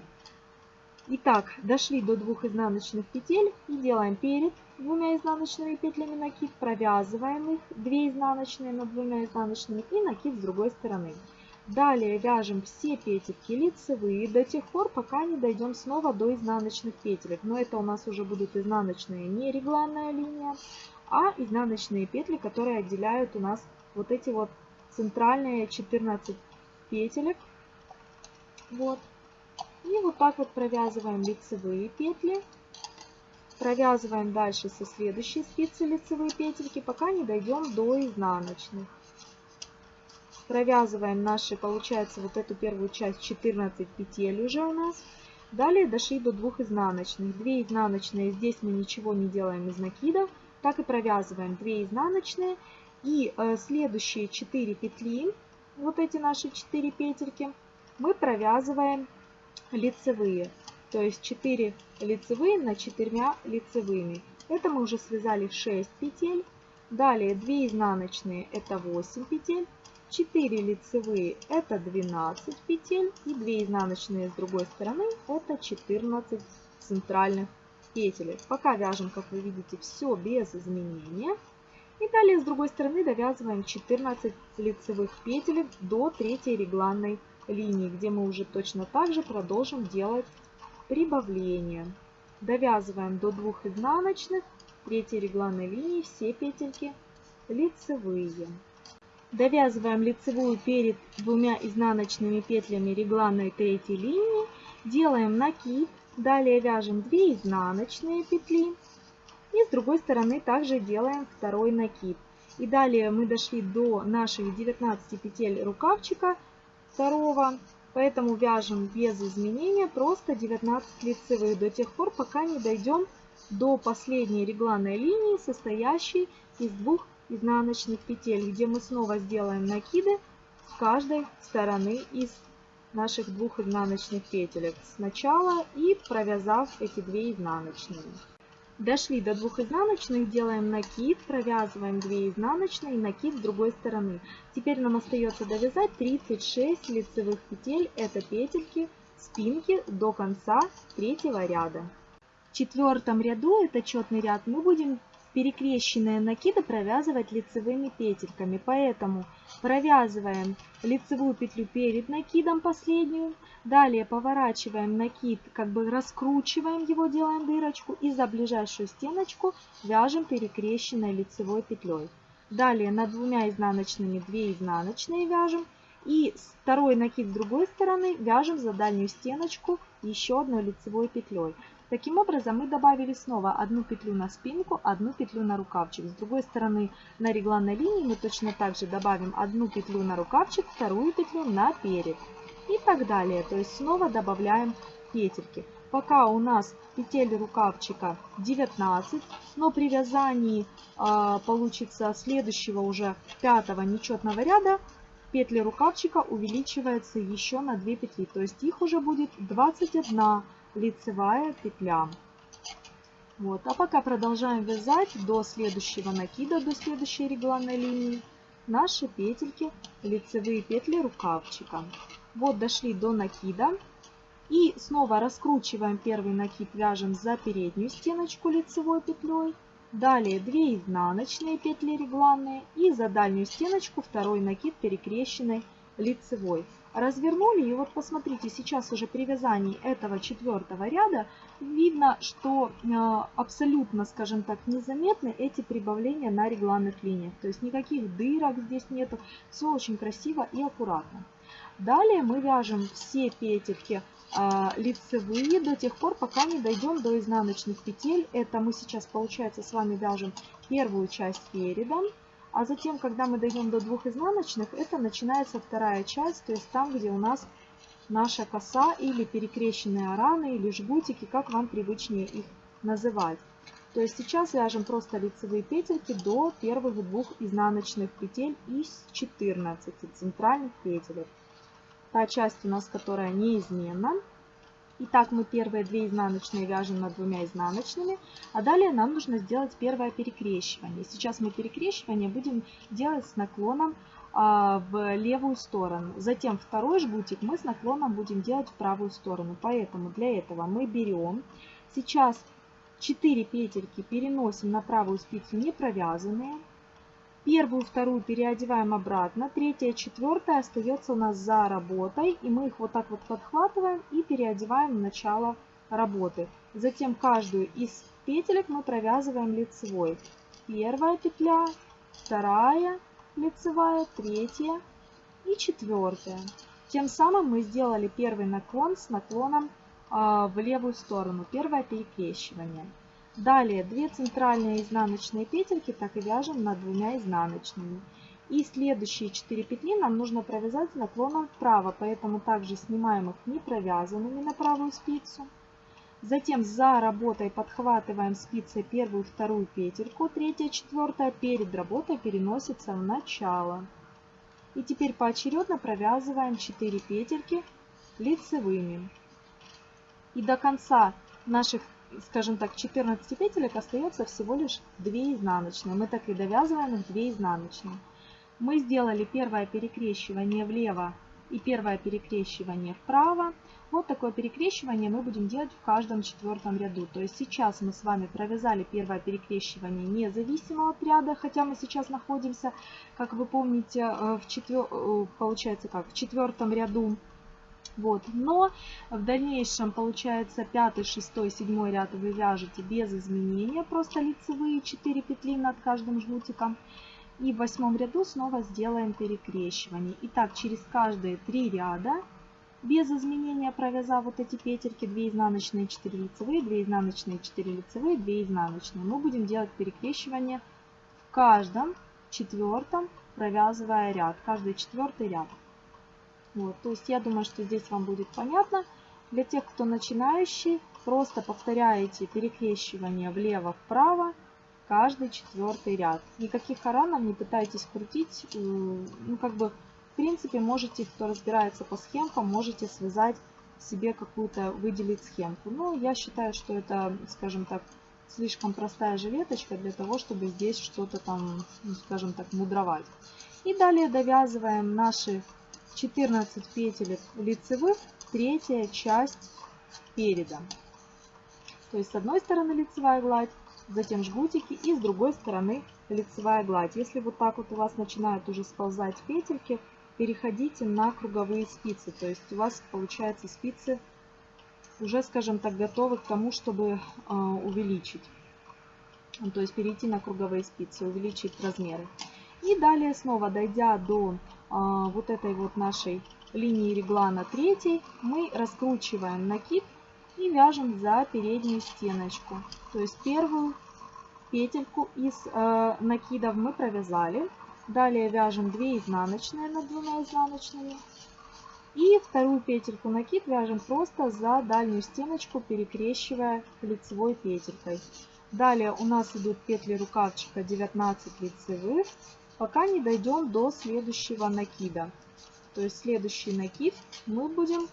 Итак, дошли до двух изнаночных петель и делаем перед двумя изнаночными петлями накид, провязываем их, 2 изнаночные над двумя изнаночными и накид с другой стороны. Далее вяжем все петельки лицевые до тех пор, пока не дойдем снова до изнаночных петелек. Но это у нас уже будут изнаночные не регланная линия, а изнаночные петли, которые отделяют у нас вот эти вот центральные 14 петелек. Вот. И вот так вот провязываем лицевые петли. Провязываем дальше со следующей спицы лицевые петельки, пока не дойдем до изнаночных провязываем наши, получается, вот эту первую часть 14 петель уже у нас. Далее дошли до двух изнаночных. 2 изнаночные, здесь мы ничего не делаем из накидов. Так и провязываем 2 изнаночные. И э, следующие 4 петли, вот эти наши 4 петельки, мы провязываем лицевые. То есть 4 лицевые на 4 лицевыми. Это мы уже связали 6 петель. Далее 2 изнаночные, это 8 петель. 4 лицевые это 12 петель и 2 изнаночные с другой стороны это 14 центральных петель. Пока вяжем, как вы видите, все без изменения. И далее с другой стороны довязываем 14 лицевых петель до третьей регланной линии, где мы уже точно так же продолжим делать прибавление. Довязываем до двух изнаночных, третьей регланной линии все петельки лицевые. Довязываем лицевую перед двумя изнаночными петлями регланной третьей линии. Делаем накид Далее вяжем 2 изнаночные петли. И с другой стороны также делаем второй накид. И далее мы дошли до наших 19 петель рукавчика второго. Поэтому вяжем без изменения просто 19 лицевых до тех пор, пока не дойдем до последней регланной линии, состоящей из двух изнаночных петель, где мы снова сделаем накиды с каждой стороны из наших двух изнаночных петелек сначала и провязав эти две изнаночные. Дошли до двух изнаночных, делаем накид, провязываем 2 изнаночные накид с другой стороны. Теперь нам остается довязать 36 лицевых петель, это петельки спинки до конца третьего ряда. В четвертом ряду, это четный ряд, мы будем перекрещенные накиды провязывать лицевыми петельками. Поэтому провязываем лицевую петлю перед накидом последнюю. Далее поворачиваем накид, как бы раскручиваем его, делаем дырочку. И за ближайшую стеночку вяжем перекрещенной лицевой петлей. Далее над двумя изнаночными 2 изнаночные вяжем. И второй накид с другой стороны вяжем за дальнюю стеночку еще одной лицевой петлей. Таким образом мы добавили снова одну петлю на спинку, одну петлю на рукавчик. С другой стороны на регланной линии мы точно так же добавим одну петлю на рукавчик, вторую петлю на перед. И так далее. То есть снова добавляем петельки. Пока у нас петель рукавчика 19, но при вязании э, получится следующего уже пятого нечетного ряда петли рукавчика увеличивается еще на 2 петли. То есть их уже будет 21 лицевая петля. Вот. А пока продолжаем вязать до следующего накида, до следующей регланной линии, наши петельки, лицевые петли рукавчика. Вот дошли до накида. И снова раскручиваем первый накид, вяжем за переднюю стеночку лицевой петлей. Далее 2 изнаночные петли регланные и за дальнюю стеночку второй накид перекрещенной лицевой развернули. И вот посмотрите, сейчас уже при вязании этого четвертого ряда видно, что э, абсолютно, скажем так, незаметны эти прибавления на регланных линиях. То есть никаких дырок здесь нету. Все очень красиво и аккуратно. Далее мы вяжем все петельки э, лицевые до тех пор, пока не дойдем до изнаночных петель. Это мы сейчас, получается, с вами вяжем первую часть передом. А затем, когда мы дойдем до двух изнаночных, это начинается вторая часть, то есть там, где у нас наша коса или перекрещенные раны или жгутики, как вам привычнее их называть. То есть сейчас вяжем просто лицевые петельки до первых двух изнаночных петель из 14 центральных петель. Та часть у нас, которая неизменна. Итак, мы первые две изнаночные вяжем над двумя изнаночными, а далее нам нужно сделать первое перекрещивание. Сейчас мы перекрещивание будем делать с наклоном а, в левую сторону. Затем второй жгутик мы с наклоном будем делать в правую сторону. Поэтому для этого мы берем сейчас 4 петельки, переносим на правую спицу не провязанные. Первую, вторую переодеваем обратно. Третья, четвертая остается у нас за работой. И мы их вот так вот подхватываем и переодеваем в начало работы. Затем каждую из петелек мы провязываем лицевой. Первая петля, вторая лицевая, третья и четвертая. Тем самым мы сделали первый наклон с наклоном э, в левую сторону. Первое перекрещивание. Далее 2 центральные изнаночные петельки так и вяжем над двумя изнаночными. И следующие 4 петли нам нужно провязать наклоном вправо, поэтому также снимаем их не провязанными на правую спицу. Затем за работой подхватываем спицей первую, вторую петельку, третья, четвертая перед работой переносится в начало. И теперь поочередно провязываем 4 петельки лицевыми. И до конца наших скажем так, 14 петелек остается всего лишь 2 изнаночные. Мы так и довязываем их 2 изнаночные. Мы сделали первое перекрещивание влево и первое перекрещивание вправо. Вот такое перекрещивание мы будем делать в каждом четвертом ряду. То есть сейчас мы с вами провязали первое перекрещивание независимо от ряда, хотя мы сейчас находимся, как вы помните, э, в четвер... Э, получается как, в четвертом ряду вот. Но в дальнейшем, получается, пятый, шестой, седьмой ряд вы вяжете без изменения, просто лицевые 4 петли над каждым жгутиком. И в восьмом ряду снова сделаем перекрещивание. Итак, через каждые три ряда без изменения провязав вот эти петельки 2 изнаночные 4 лицевые 2 изнаночные 4 лицевые 2 изнаночные мы будем делать перекрещивание в каждом четвертом провязывая ряд каждый четвертый ряд вот то есть я думаю что здесь вам будет понятно для тех кто начинающий просто повторяете перекрещивание влево вправо каждый четвертый ряд никаких аранов не пытайтесь крутить ну как бы принципе, можете, кто разбирается по схемкам, можете связать себе какую-то, выделить схемку. Но я считаю, что это, скажем так, слишком простая жилеточка для того, чтобы здесь что-то там, ну, скажем так, мудровать. И далее довязываем наши 14 петелек лицевых, третья часть переда. То есть с одной стороны лицевая гладь, затем жгутики и с другой стороны лицевая гладь. Если вот так вот у вас начинают уже сползать петельки, переходите на круговые спицы. То есть у вас получается спицы уже, скажем так, готовы к тому, чтобы э, увеличить. То есть перейти на круговые спицы, увеличить размеры. И далее снова, дойдя до вот этой вот нашей линии реглана третьей, мы раскручиваем накид и вяжем за переднюю стеночку. То есть первую петельку из э, накидов мы провязали. Далее вяжем 2 изнаночные над двумя изнаночными. И вторую петельку накид вяжем просто за дальнюю стеночку, перекрещивая лицевой петелькой. Далее у нас идут петли рукавчика 19 лицевых, пока не дойдем до следующего накида. То есть следующий накид мы будем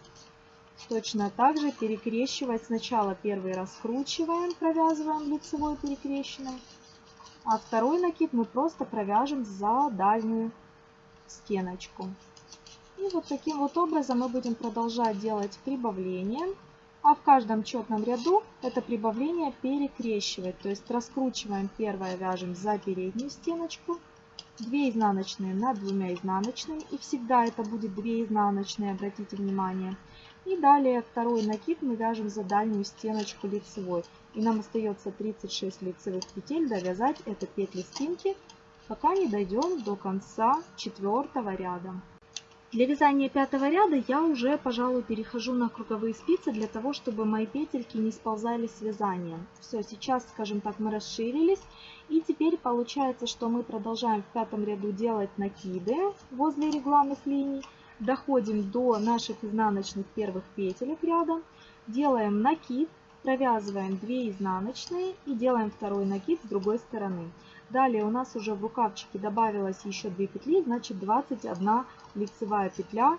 точно так же перекрещивать. Сначала первый раскручиваем, провязываем лицевой перекрещенной. А второй накид мы просто провяжем за дальнюю стеночку. И вот таким вот образом мы будем продолжать делать прибавление. А в каждом четном ряду это прибавление перекрещивать. То есть раскручиваем первое, вяжем за переднюю стеночку. 2 изнаночные над двумя изнаночными. И всегда это будет 2 изнаночные, обратите внимание. И далее второй накид мы вяжем за дальнюю стеночку лицевой. И нам остается 36 лицевых петель довязать это петли спинки, пока не дойдем до конца четвертого ряда. Для вязания пятого ряда я уже, пожалуй, перехожу на круговые спицы, для того, чтобы мои петельки не сползали с вязанием. Все, сейчас, скажем так, мы расширились. И теперь получается, что мы продолжаем в пятом ряду делать накиды возле регланных линий доходим до наших изнаночных первых петелек ряда, делаем накид, провязываем 2 изнаночные и делаем второй накид с другой стороны. Далее у нас уже в рукавчике добавилось еще 2 петли, значит 21 лицевая петля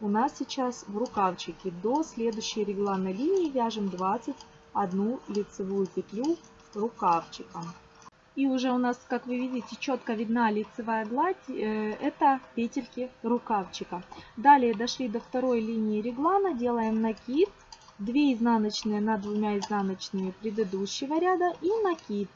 у нас сейчас в рукавчике. До следующей регланной линии вяжем 21 лицевую петлю рукавчиком. И уже у нас, как вы видите, четко видна лицевая гладь. Э, это петельки рукавчика. Далее дошли до второй линии реглана. Делаем накид. 2 изнаночные над двумя изнаночными предыдущего ряда и накид.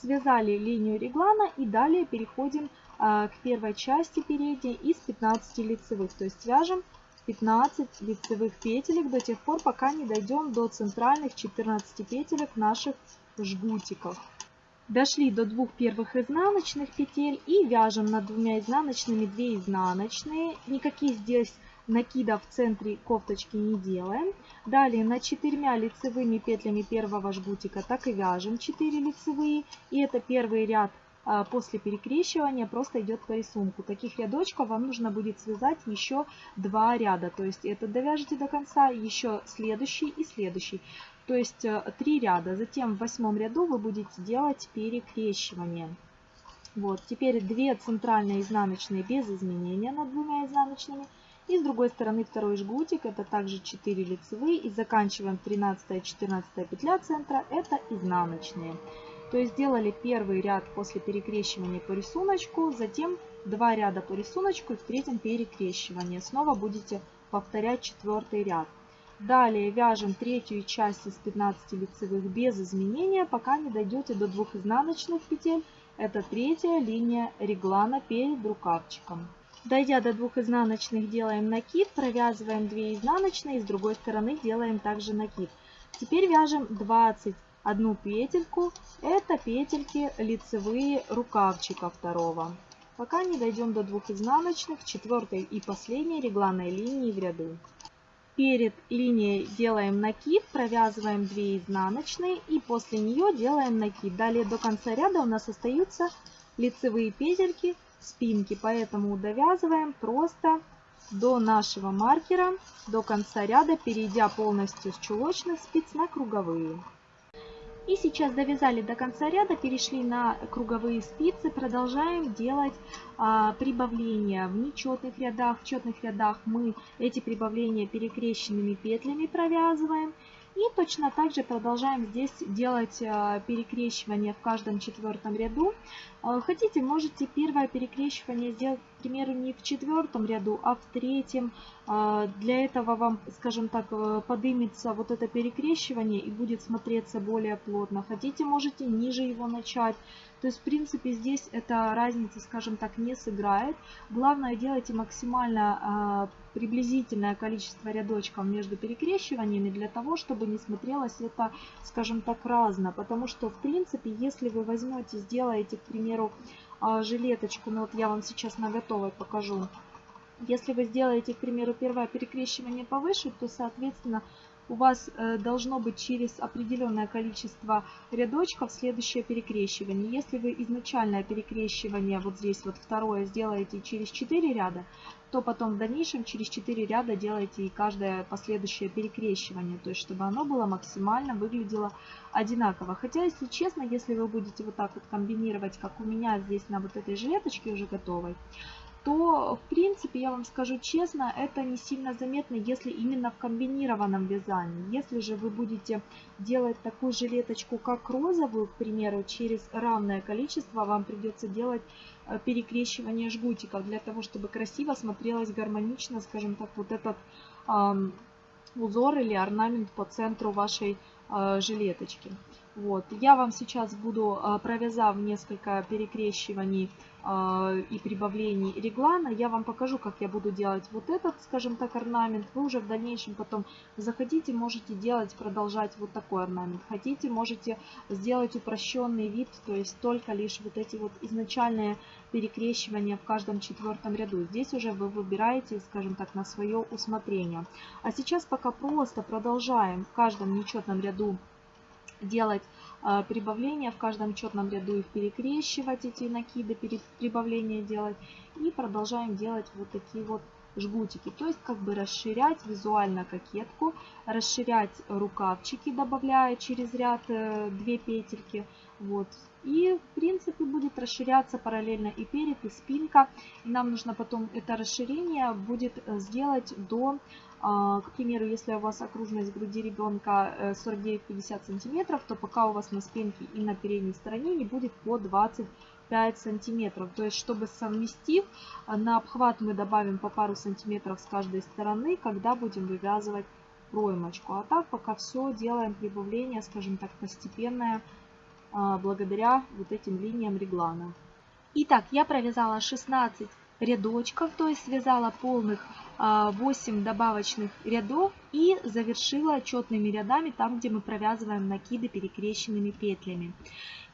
Связали линию реглана и далее переходим а, к первой части передней из 15 лицевых. То есть вяжем 15 лицевых петелек до тех пор, пока не дойдем до центральных 14 петелек наших жгутиков. Дошли до двух первых изнаночных петель и вяжем над двумя изнаночными 2 изнаночные. Никаких здесь накидов в центре кофточки не делаем. Далее на четырьмя лицевыми петлями первого жгутика так и вяжем 4 лицевые. И это первый ряд а, после перекрещивания просто идет по рисунку. Таких рядочков вам нужно будет связать еще два ряда. То есть это довяжете до конца, еще следующий и следующий то есть э, три ряда. Затем в восьмом ряду вы будете делать перекрещивание. Вот, теперь две центральные изнаночные без изменения над двумя изнаночными. И с другой стороны второй жгутик, это также 4 лицевые. И заканчиваем 13-14 петля центра, это изнаночные. То есть сделали первый ряд после перекрещивания по рисунку, затем два ряда по рисунку и в третьем перекрещивание. Снова будете повторять четвертый ряд. Далее вяжем третью часть из 15 лицевых без изменения, пока не дойдете до двух изнаночных петель. Это третья линия реглана перед рукавчиком. Дойдя до двух изнаночных, делаем накид, провязываем 2 изнаночные, с другой стороны делаем также накид. Теперь вяжем 21 петельку, это петельки лицевые рукавчика второго. Пока не дойдем до двух изнаночных, четвертой и последней регланной линии в ряду. перед линией делаем накид, провязываем 2 изнаночные и после нее делаем накид. Далее до конца ряда у нас остаются лицевые петельки, спинки, поэтому довязываем просто до нашего маркера, до конца ряда, перейдя полностью с чулочных спиц на круговые. И сейчас довязали до конца ряда, перешли на круговые спицы, продолжаем делать а, прибавления в нечетных рядах. В четных рядах мы эти прибавления перекрещенными петлями провязываем. И точно так же продолжаем здесь делать а, перекрещивание в каждом четвертом ряду. А, хотите, можете первое перекрещивание сделать, к примеру, не в четвертом ряду, а в третьем. А, для этого вам, скажем так, э, подымется вот это перекрещивание и будет смотреться более плотно. Хотите, можете ниже его начать. То есть, в принципе, здесь эта разница, скажем так, не сыграет. Главное, делайте максимально приблизительное количество рядочков между перекрещиваниями для того, чтобы не смотрелось это, скажем так, разно. Потому что, в принципе, если вы возьмете, сделаете, к примеру, примеру, а, жилеточку, ну вот я вам сейчас на готовой покажу. Если вы сделаете, к примеру, первое перекрещивание повыше, то, соответственно, у вас э, должно быть через определенное количество рядочков следующее перекрещивание. Если вы изначальное перекрещивание, вот здесь вот второе, сделаете через 4 ряда, то потом в дальнейшем через 4 ряда делаете и каждое последующее перекрещивание, то есть чтобы оно было максимально выглядело одинаково. Хотя, если честно, если вы будете вот так вот комбинировать, как у меня здесь на вот этой жилеточке уже готовой, то, в принципе, я вам скажу честно, это не сильно заметно, если именно в комбинированном вязании. Если же вы будете делать такую жилеточку, как розовую, к примеру, через равное количество, вам придется делать перекрещивание жгутиков, для того, чтобы красиво смотрелось гармонично, скажем так, вот этот э, узор или орнамент по центру вашей э, жилеточки. Вот. Я вам сейчас буду, э, провязав несколько перекрещиваний, и прибавлений реглана, я вам покажу, как я буду делать вот этот, скажем так, орнамент. Вы уже в дальнейшем потом заходите, можете делать, продолжать вот такой орнамент. Хотите, можете сделать упрощенный вид, то есть только лишь вот эти вот изначальные перекрещивания в каждом четвертом ряду. Здесь уже вы выбираете, скажем так, на свое усмотрение. А сейчас пока просто продолжаем в каждом нечетном ряду делать а, прибавления в каждом четном ряду их перекрещивать, эти накиды, прибавления делать. И продолжаем делать вот такие вот жгутики. То есть как бы расширять визуально кокетку, расширять рукавчики, добавляя через ряд 2 э, петельки. Вот. И в принципе будет расширяться параллельно и перед, и спинка. И нам нужно потом это расширение будет э, сделать до а, к примеру, если у вас окружность груди ребенка 49-50 э, сантиметров, то пока у вас на спинке и на передней стороне не будет по 25 сантиметров. То есть, чтобы совместив, э, на обхват мы добавим по пару сантиметров с каждой стороны, когда будем вывязывать проймочку. А так пока все делаем прибавление, скажем так, постепенное, а, благодаря вот этим линиям реглана. Итак, я провязала 16 рядочков, то есть связала полных 8 а, добавочных рядов и завершила четными рядами там, где мы провязываем накиды перекрещенными петлями.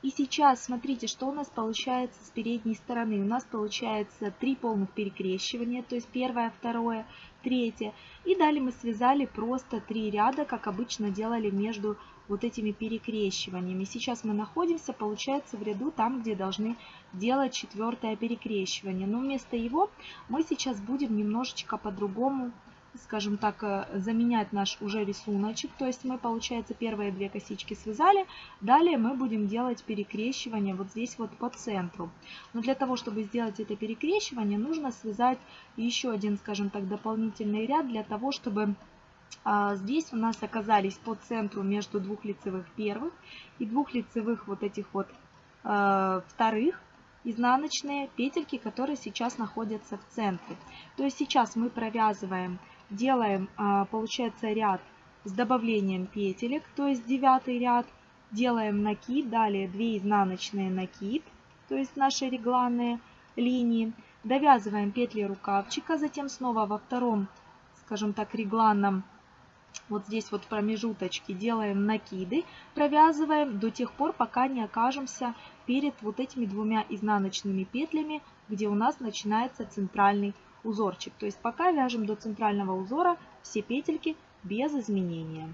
И сейчас смотрите, что у нас получается с передней стороны. У нас получается 3 полных перекрещивания, то есть первое, второе, третье. И далее мы связали просто 3 ряда, как обычно делали между вот этими перекрещиваниями. Сейчас мы находимся, получается, в ряду там, где должны делать четвертое перекрещивание. Но вместо его мы сейчас будем немножечко по-другому скажем так, э, заменять наш уже рисуночек. То есть мы, получается, первые две косички связали. Далее мы будем делать перекрещивание вот здесь вот по центру. Но для того, чтобы сделать это перекрещивание, нужно связать еще один, скажем так, дополнительный ряд для того, чтобы здесь у нас оказались по центру между двух лицевых первых и двух лицевых вот этих вот э, вторых изнаночные петельки, которые сейчас находятся в центре. То есть сейчас мы провязываем, делаем, э, получается, ряд с добавлением петелек, то есть девятый ряд, делаем накид, далее 2 изнаночные накид, то есть наши регланные линии, довязываем петли рукавчика, затем снова во втором, скажем так, регланном вот здесь вот промежуточки делаем накиды, провязываем до тех пор, пока не окажемся перед вот этими двумя изнаночными петлями, где у нас начинается центральный узорчик. То есть пока вяжем до центрального узора все петельки без изменения.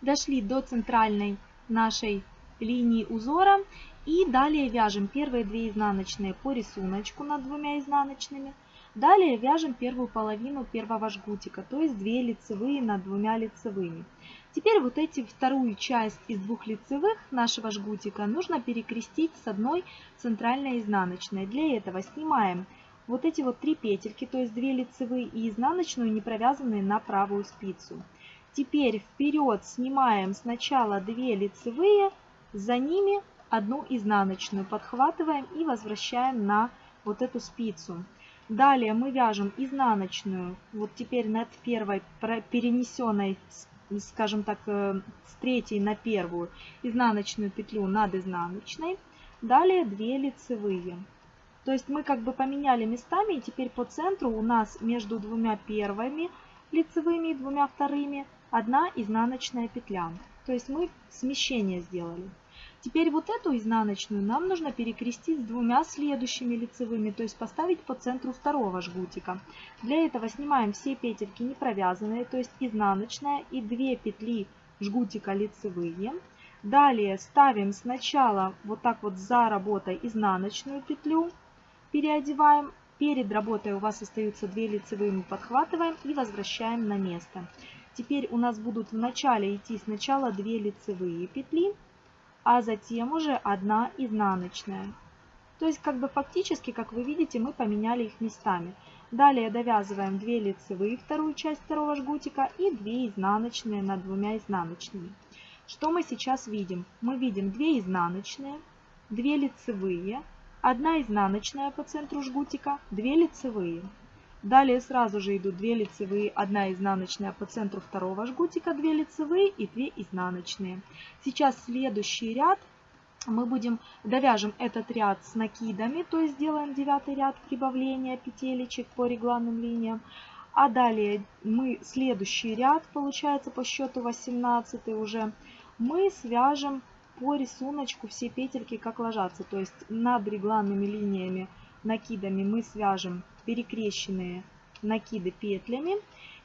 Дошли до центральной нашей линии узора и далее вяжем первые две изнаночные по рисунку над двумя изнаночными. Далее вяжем первую половину первого жгутика, то есть 2 лицевые над двумя лицевыми. Теперь вот эти вторую часть из двух лицевых нашего жгутика нужно перекрестить с одной центральной изнаночной. Для этого снимаем вот эти вот три петельки, то есть 2 лицевые и изнаночную, не провязанные на правую спицу. Теперь вперед снимаем сначала 2 лицевые, за ними одну изнаночную, подхватываем и возвращаем на вот эту спицу. Далее мы вяжем изнаночную, вот теперь над первой перенесенной, скажем так, э, с третьей на первую, изнаночную петлю над изнаночной. Далее 2 лицевые. То есть мы как бы поменяли местами, и теперь по центру у нас между двумя первыми лицевыми и двумя вторыми одна изнаночная петля. То есть мы смещение сделали. Теперь вот эту изнаночную нам нужно перекрестить с двумя следующими лицевыми, то есть поставить по центру второго жгутика. Для этого снимаем все петельки не провязанные, то есть изнаночная и 2 петли жгутика лицевые. Далее ставим сначала вот так вот за работой изнаночную петлю, переодеваем. Перед работой у вас остаются 2 лицевые, мы подхватываем и возвращаем на место. Теперь у нас будут в начале идти сначала 2 лицевые петли, а затем уже одна изнаночная. То есть как бы фактически, как вы видите, мы поменяли их местами. Далее довязываем 2 лицевые, вторую часть второго жгутика и 2 изнаночные над двумя изнаночными. Что мы сейчас видим? Мы видим 2 изнаночные, 2 лицевые, 1 изнаночная по центру жгутика, 2 лицевые. Далее сразу же идут 2 лицевые, 1 изнаночная по центру второго жгутика, 2 лицевые и 2 изнаночные. Сейчас следующий ряд мы будем довяжем этот ряд с накидами, то есть сделаем девятый ряд прибавления петелечек по регланным линиям. А далее мы следующий ряд, получается по счету 18 уже, мы свяжем по рисунку все петельки как ложатся. То есть над регланными линиями накидами мы свяжем перекрещенные накиды петлями.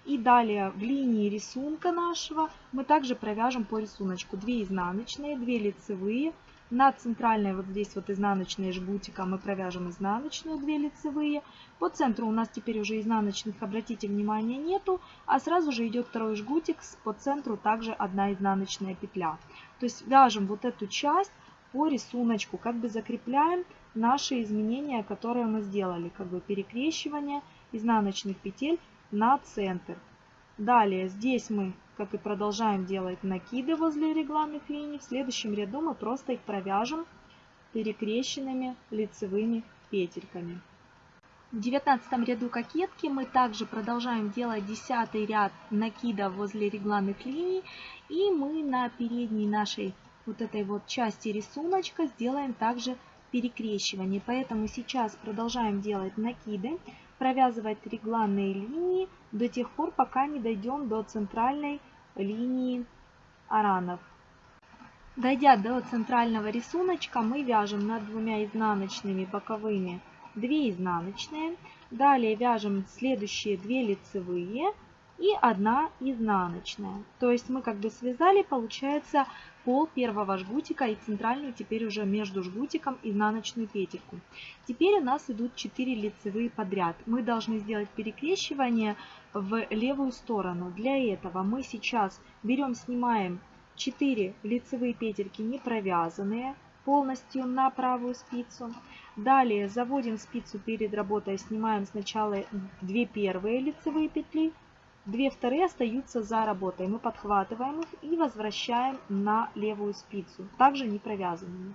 И далее в линии рисунка нашего мы также провяжем по рисунку 2 изнаночные, 2 лицевые. На центральной вот здесь вот изнаночные жгутика мы провяжем изнаночную 2 лицевые. По центру у нас теперь уже изнаночных, обратите внимание, нету. А сразу же идет второй жгутик, по центру также одна изнаночная петля. То есть вяжем вот эту часть по рисунку, как бы закрепляем наши изменения, которые мы сделали, как бы перекрещивание изнаночных петель на центр. Далее здесь мы, как и продолжаем делать накиды возле регланных линий, в следующем ряду мы просто их провяжем перекрещенными лицевыми петельками. В девятнадцатом ряду кокетки мы также продолжаем делать десятый ряд накида возле регланных линий. И мы на передней нашей вот этой вот части рисуночка сделаем также перекрещиваний. Поэтому сейчас продолжаем делать накиды, провязывать регланные линии до тех пор, пока не дойдем до центральной линии аранов. Дойдя до центрального рисунка, мы вяжем над двумя изнаночными боковыми 2 изнаночные. Далее вяжем следующие 2 лицевые и 1 изнаночная. То есть мы как бы связали, получается, пол первого жгутика и центральную теперь уже между жгутиком изнаночную петельку. Теперь у нас идут 4 лицевые подряд. Мы должны сделать перекрещивание в левую сторону. Для этого мы сейчас берем, снимаем 4 лицевые петельки не провязанные полностью на правую спицу. Далее заводим спицу перед работой, снимаем сначала 2 первые лицевые петли, Две вторые остаются за работой. Мы подхватываем их и возвращаем на левую спицу, также не провязанными.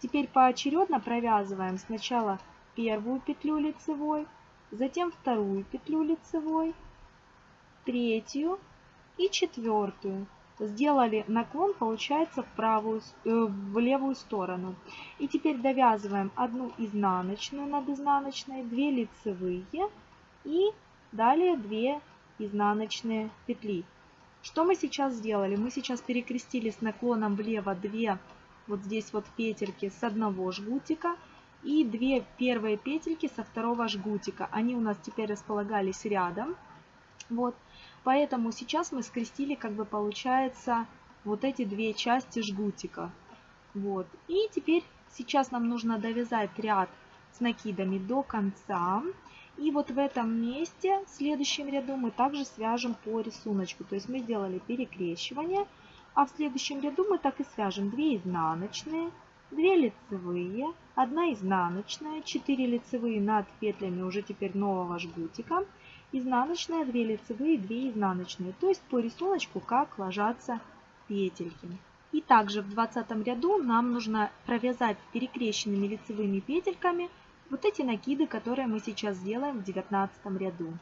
Теперь поочередно провязываем сначала первую петлю лицевой, затем вторую петлю лицевой, третью и четвертую. Сделали наклон, получается, в, правую, э, в левую сторону. И теперь довязываем одну изнаночную над изнаночной, 2 лицевые и далее 2 изнаночные петли. Что мы сейчас сделали? Мы сейчас перекрестили с наклоном влево 2 вот здесь вот петельки с одного жгутика и 2 первые петельки со второго жгутика. Они у нас теперь располагались рядом. Вот. Поэтому сейчас мы скрестили, как бы получается, вот эти две части жгутика. Вот. И теперь сейчас нам нужно довязать ряд с накидами до конца. И вот в этом месте, в следующем ряду, мы также свяжем по рисунку. То есть мы сделали перекрещивание, а в следующем ряду мы так и свяжем 2 изнаночные, 2 лицевые, 1 изнаночная, 4 лицевые над петлями уже теперь нового жгутика, изнаночная, 2 лицевые, 2 изнаночные. То есть по рисунку как ложатся петельки. И также в 20 ряду нам нужно провязать перекрещенными лицевыми петельками вот эти накиды, которые мы сейчас сделаем в 19 ряду.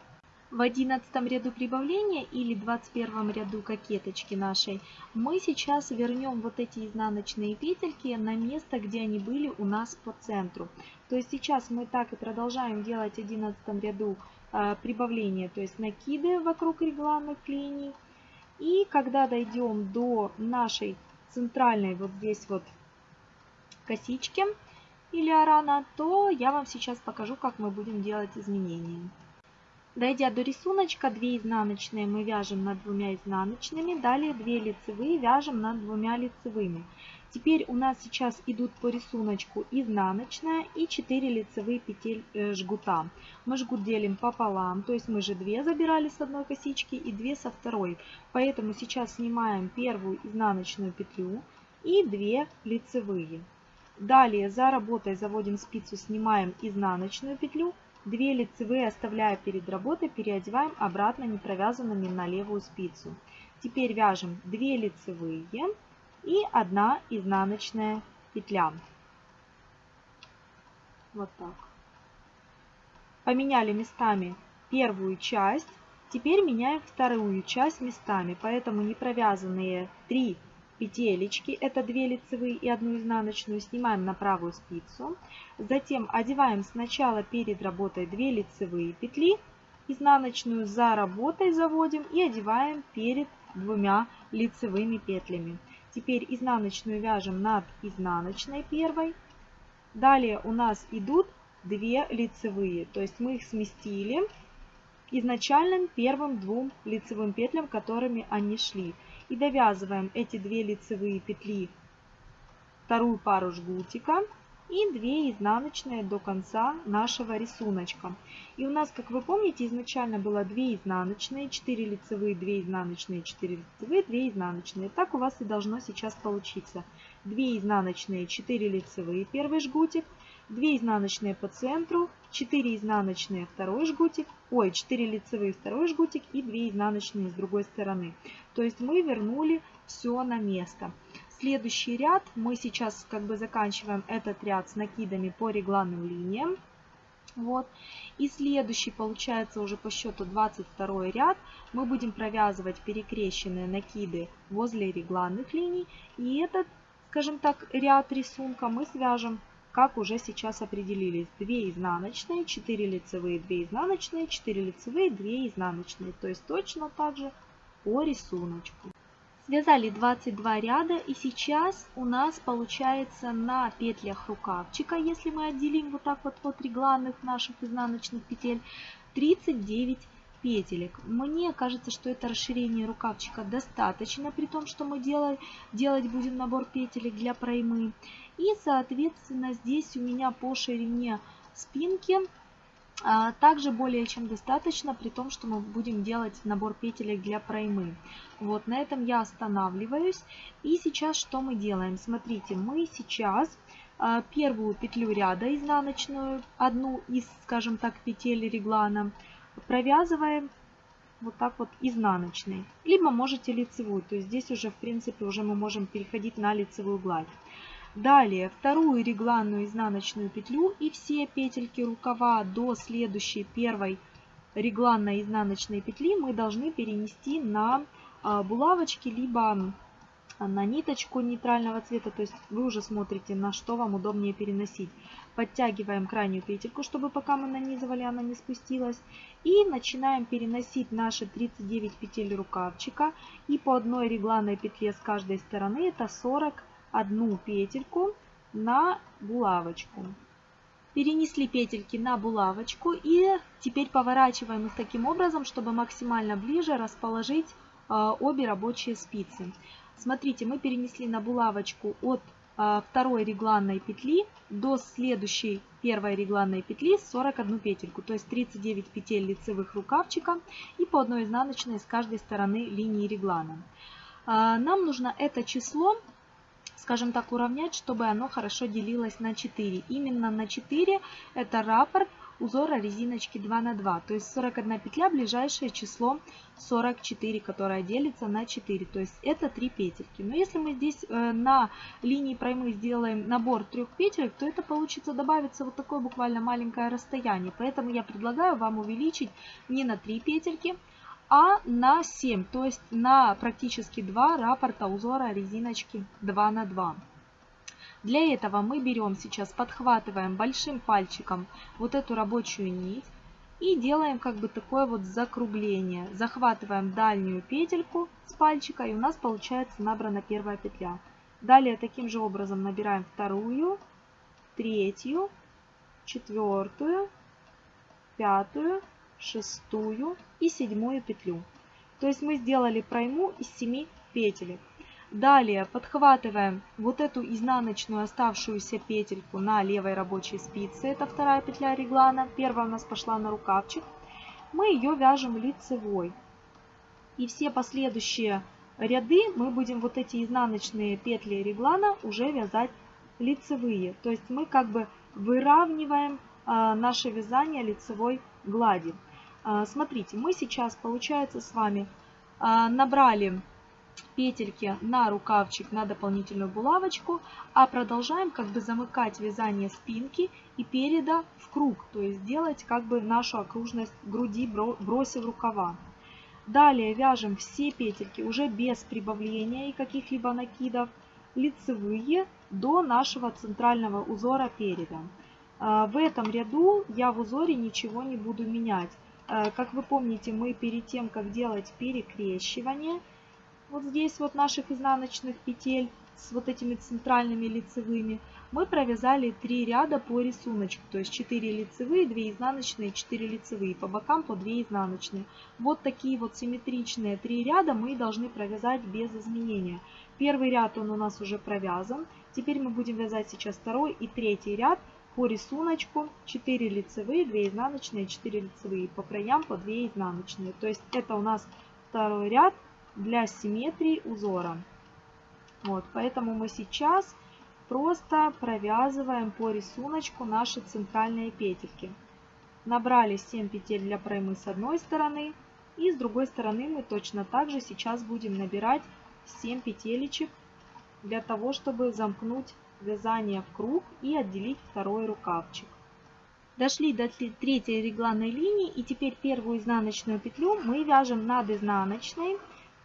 В 11 ряду прибавления или 21 ряду кокеточки нашей мы сейчас вернем вот эти изнаночные петельки на место, где они были у нас по центру. То есть сейчас мы так и продолжаем делать в 11 ряду э, прибавления, то есть накиды вокруг регланных линий. И когда дойдем до нашей центральной вот здесь вот косички или арана, то я вам сейчас покажу, как мы будем делать изменения. Дойдя до рисуночка, 2 изнаночные мы вяжем над двумя изнаночными, далее 2 лицевые вяжем над двумя лицевыми. Теперь у нас сейчас идут по рисунку изнаночная и 4 лицевые петель э, жгута. Мы жгут делим пополам, то есть мы же 2 забирали с одной косички и 2 со второй. Поэтому сейчас снимаем первую изнаночную петлю и 2 лицевые. Далее за работой заводим спицу, снимаем изнаночную петлю 2 лицевые оставляя перед работой, переодеваем обратно не провязанными на левую спицу. Теперь вяжем 2 лицевые и 1 изнаночная петля. Вот так. Поменяли местами первую часть. Теперь меняем вторую часть местами, поэтому не провязанные 3 петелечки, это 2 лицевые и 1 изнаночную, снимаем на правую спицу. Затем одеваем сначала перед работой 2 лицевые петли, изнаночную за работой заводим и одеваем перед двумя лицевыми петлями. Теперь изнаночную вяжем над изнаночной первой. Далее у нас идут 2 лицевые, то есть мы их сместили изначальным первым двум лицевым петлям, которыми они шли и довязываем эти две лицевые петли вторую пару жгутика и 2 изнаночные до конца нашего рисунка. И у нас, как вы помните, изначально было 2 изнаночные, 4 лицевые, 2 изнаночные, 4 лицевые, 2 изнаночные. Так у вас и должно сейчас получиться. 2 изнаночные, 4 лицевые, первый жгутик, 2 изнаночные по центру, 4 изнаночные второй жгутик, ой, 4 лицевые второй жгутик и 2 изнаночные с другой стороны. То есть мы вернули все на место. Следующий ряд мы сейчас как бы заканчиваем этот ряд с накидами по регланным линиям. Вот. И следующий получается уже по счету 22 ряд. Мы будем провязывать перекрещенные накиды возле регланных линий. И этот, скажем так, ряд рисунка мы свяжем как уже сейчас определились. 2 изнаночные, 4 лицевые, 2 изнаночные, 4 лицевые, 2 изнаночные. То есть точно так же по рисунку. Связали 22 ряда и сейчас у нас получается на петлях рукавчика, если мы отделим вот так вот от регланных наших изнаночных петель, 39 петелек. Мне кажется, что это расширение рукавчика достаточно, при том, что мы делать, делать будем набор петелек для проймы. И, соответственно, здесь у меня по ширине спинки также более чем достаточно, при том, что мы будем делать набор петелек для проймы. Вот на этом я останавливаюсь. И сейчас что мы делаем? Смотрите, мы сейчас а, первую петлю ряда изнаночную, одну из, скажем так, петель реглана, провязываем вот так вот изнаночной. Либо можете лицевую, то есть здесь уже в принципе уже мы можем переходить на лицевую гладь. Далее вторую регланную изнаночную петлю и все петельки рукава до следующей первой регланной изнаночной петли мы должны перенести на а, булавочки, либо на ниточку нейтрального цвета, то есть вы уже смотрите, на что вам удобнее переносить. Подтягиваем крайнюю петельку, чтобы пока мы нанизывали, она не спустилась. И начинаем переносить наши 39 петель рукавчика. И по одной регланной петле с каждой стороны, это 40 одну петельку на булавочку. Перенесли петельки на булавочку и теперь поворачиваем их таким образом, чтобы максимально ближе расположить а, обе рабочие спицы. Смотрите, мы перенесли на булавочку от а, второй регланной петли до следующей первой регланной петли 41 петельку, то есть 39 петель лицевых рукавчика и по одной изнаночной с каждой стороны линии реглана. А, нам нужно это число скажем так, уравнять, чтобы оно хорошо делилось на 4. Именно на 4 это раппорт узора резиночки 2 на 2. То есть 41 петля ближайшее число 44, которое делится на 4. То есть это 3 петельки. Но если мы здесь э, на линии проймы сделаем набор трех петелек, то это получится добавиться вот такое буквально маленькое расстояние. Поэтому я предлагаю вам увеличить не на 3 петельки, а на 7, то есть на практически 2 раппорта узора резиночки 2 на 2. Для этого мы берем сейчас, подхватываем большим пальчиком вот эту рабочую нить и делаем как бы такое вот закругление. Захватываем дальнюю петельку с пальчика и у нас получается набрана первая петля. Далее таким же образом набираем вторую, третью, четвертую, пятую, шестую и седьмую петлю. То есть мы сделали пройму из 7 петелек. Далее подхватываем вот эту изнаночную оставшуюся петельку на левой рабочей спице. Это вторая петля реглана. Первая у нас пошла на рукавчик. Мы ее вяжем лицевой. И все последующие ряды мы будем вот эти изнаночные петли реглана уже вязать лицевые. То есть мы как бы выравниваем а, наше вязание лицевой глади. А, смотрите, мы сейчас, получается, с вами а, набрали петельки на рукавчик, на дополнительную булавочку, а продолжаем как бы замыкать вязание спинки и переда в круг, то есть делать как бы нашу окружность груди, бросив рукава. Далее вяжем все петельки уже без прибавления и каких-либо накидов, лицевые до нашего центрального узора переда. А, в этом ряду я в узоре ничего не буду менять. Э, как вы помните, мы перед тем, как делать перекрещивание, вот здесь вот наших изнаночных петель с вот этими центральными лицевыми, мы провязали 3 ряда по рисунку, то есть 4 лицевые, 2 изнаночные, 4 лицевые, по бокам по 2 изнаночные. Вот такие вот симметричные 3 ряда мы должны провязать без изменения. Первый ряд он у нас уже провязан, теперь мы будем вязать сейчас второй и третий ряд по рисунку 4 лицевые, 2 изнаночные, 4 лицевые, по краям по 2 изнаночные. То есть это у нас второй ряд для симметрии узора. Вот, поэтому мы сейчас просто провязываем по рисунку наши центральные петельки. Набрали 7 петель для проймы с одной стороны. И с другой стороны мы точно так же сейчас будем набирать 7 петелечек для того, чтобы замкнуть вязание в круг и отделить второй рукавчик. Дошли до третьей регланной линии и теперь первую изнаночную петлю мы вяжем над изнаночной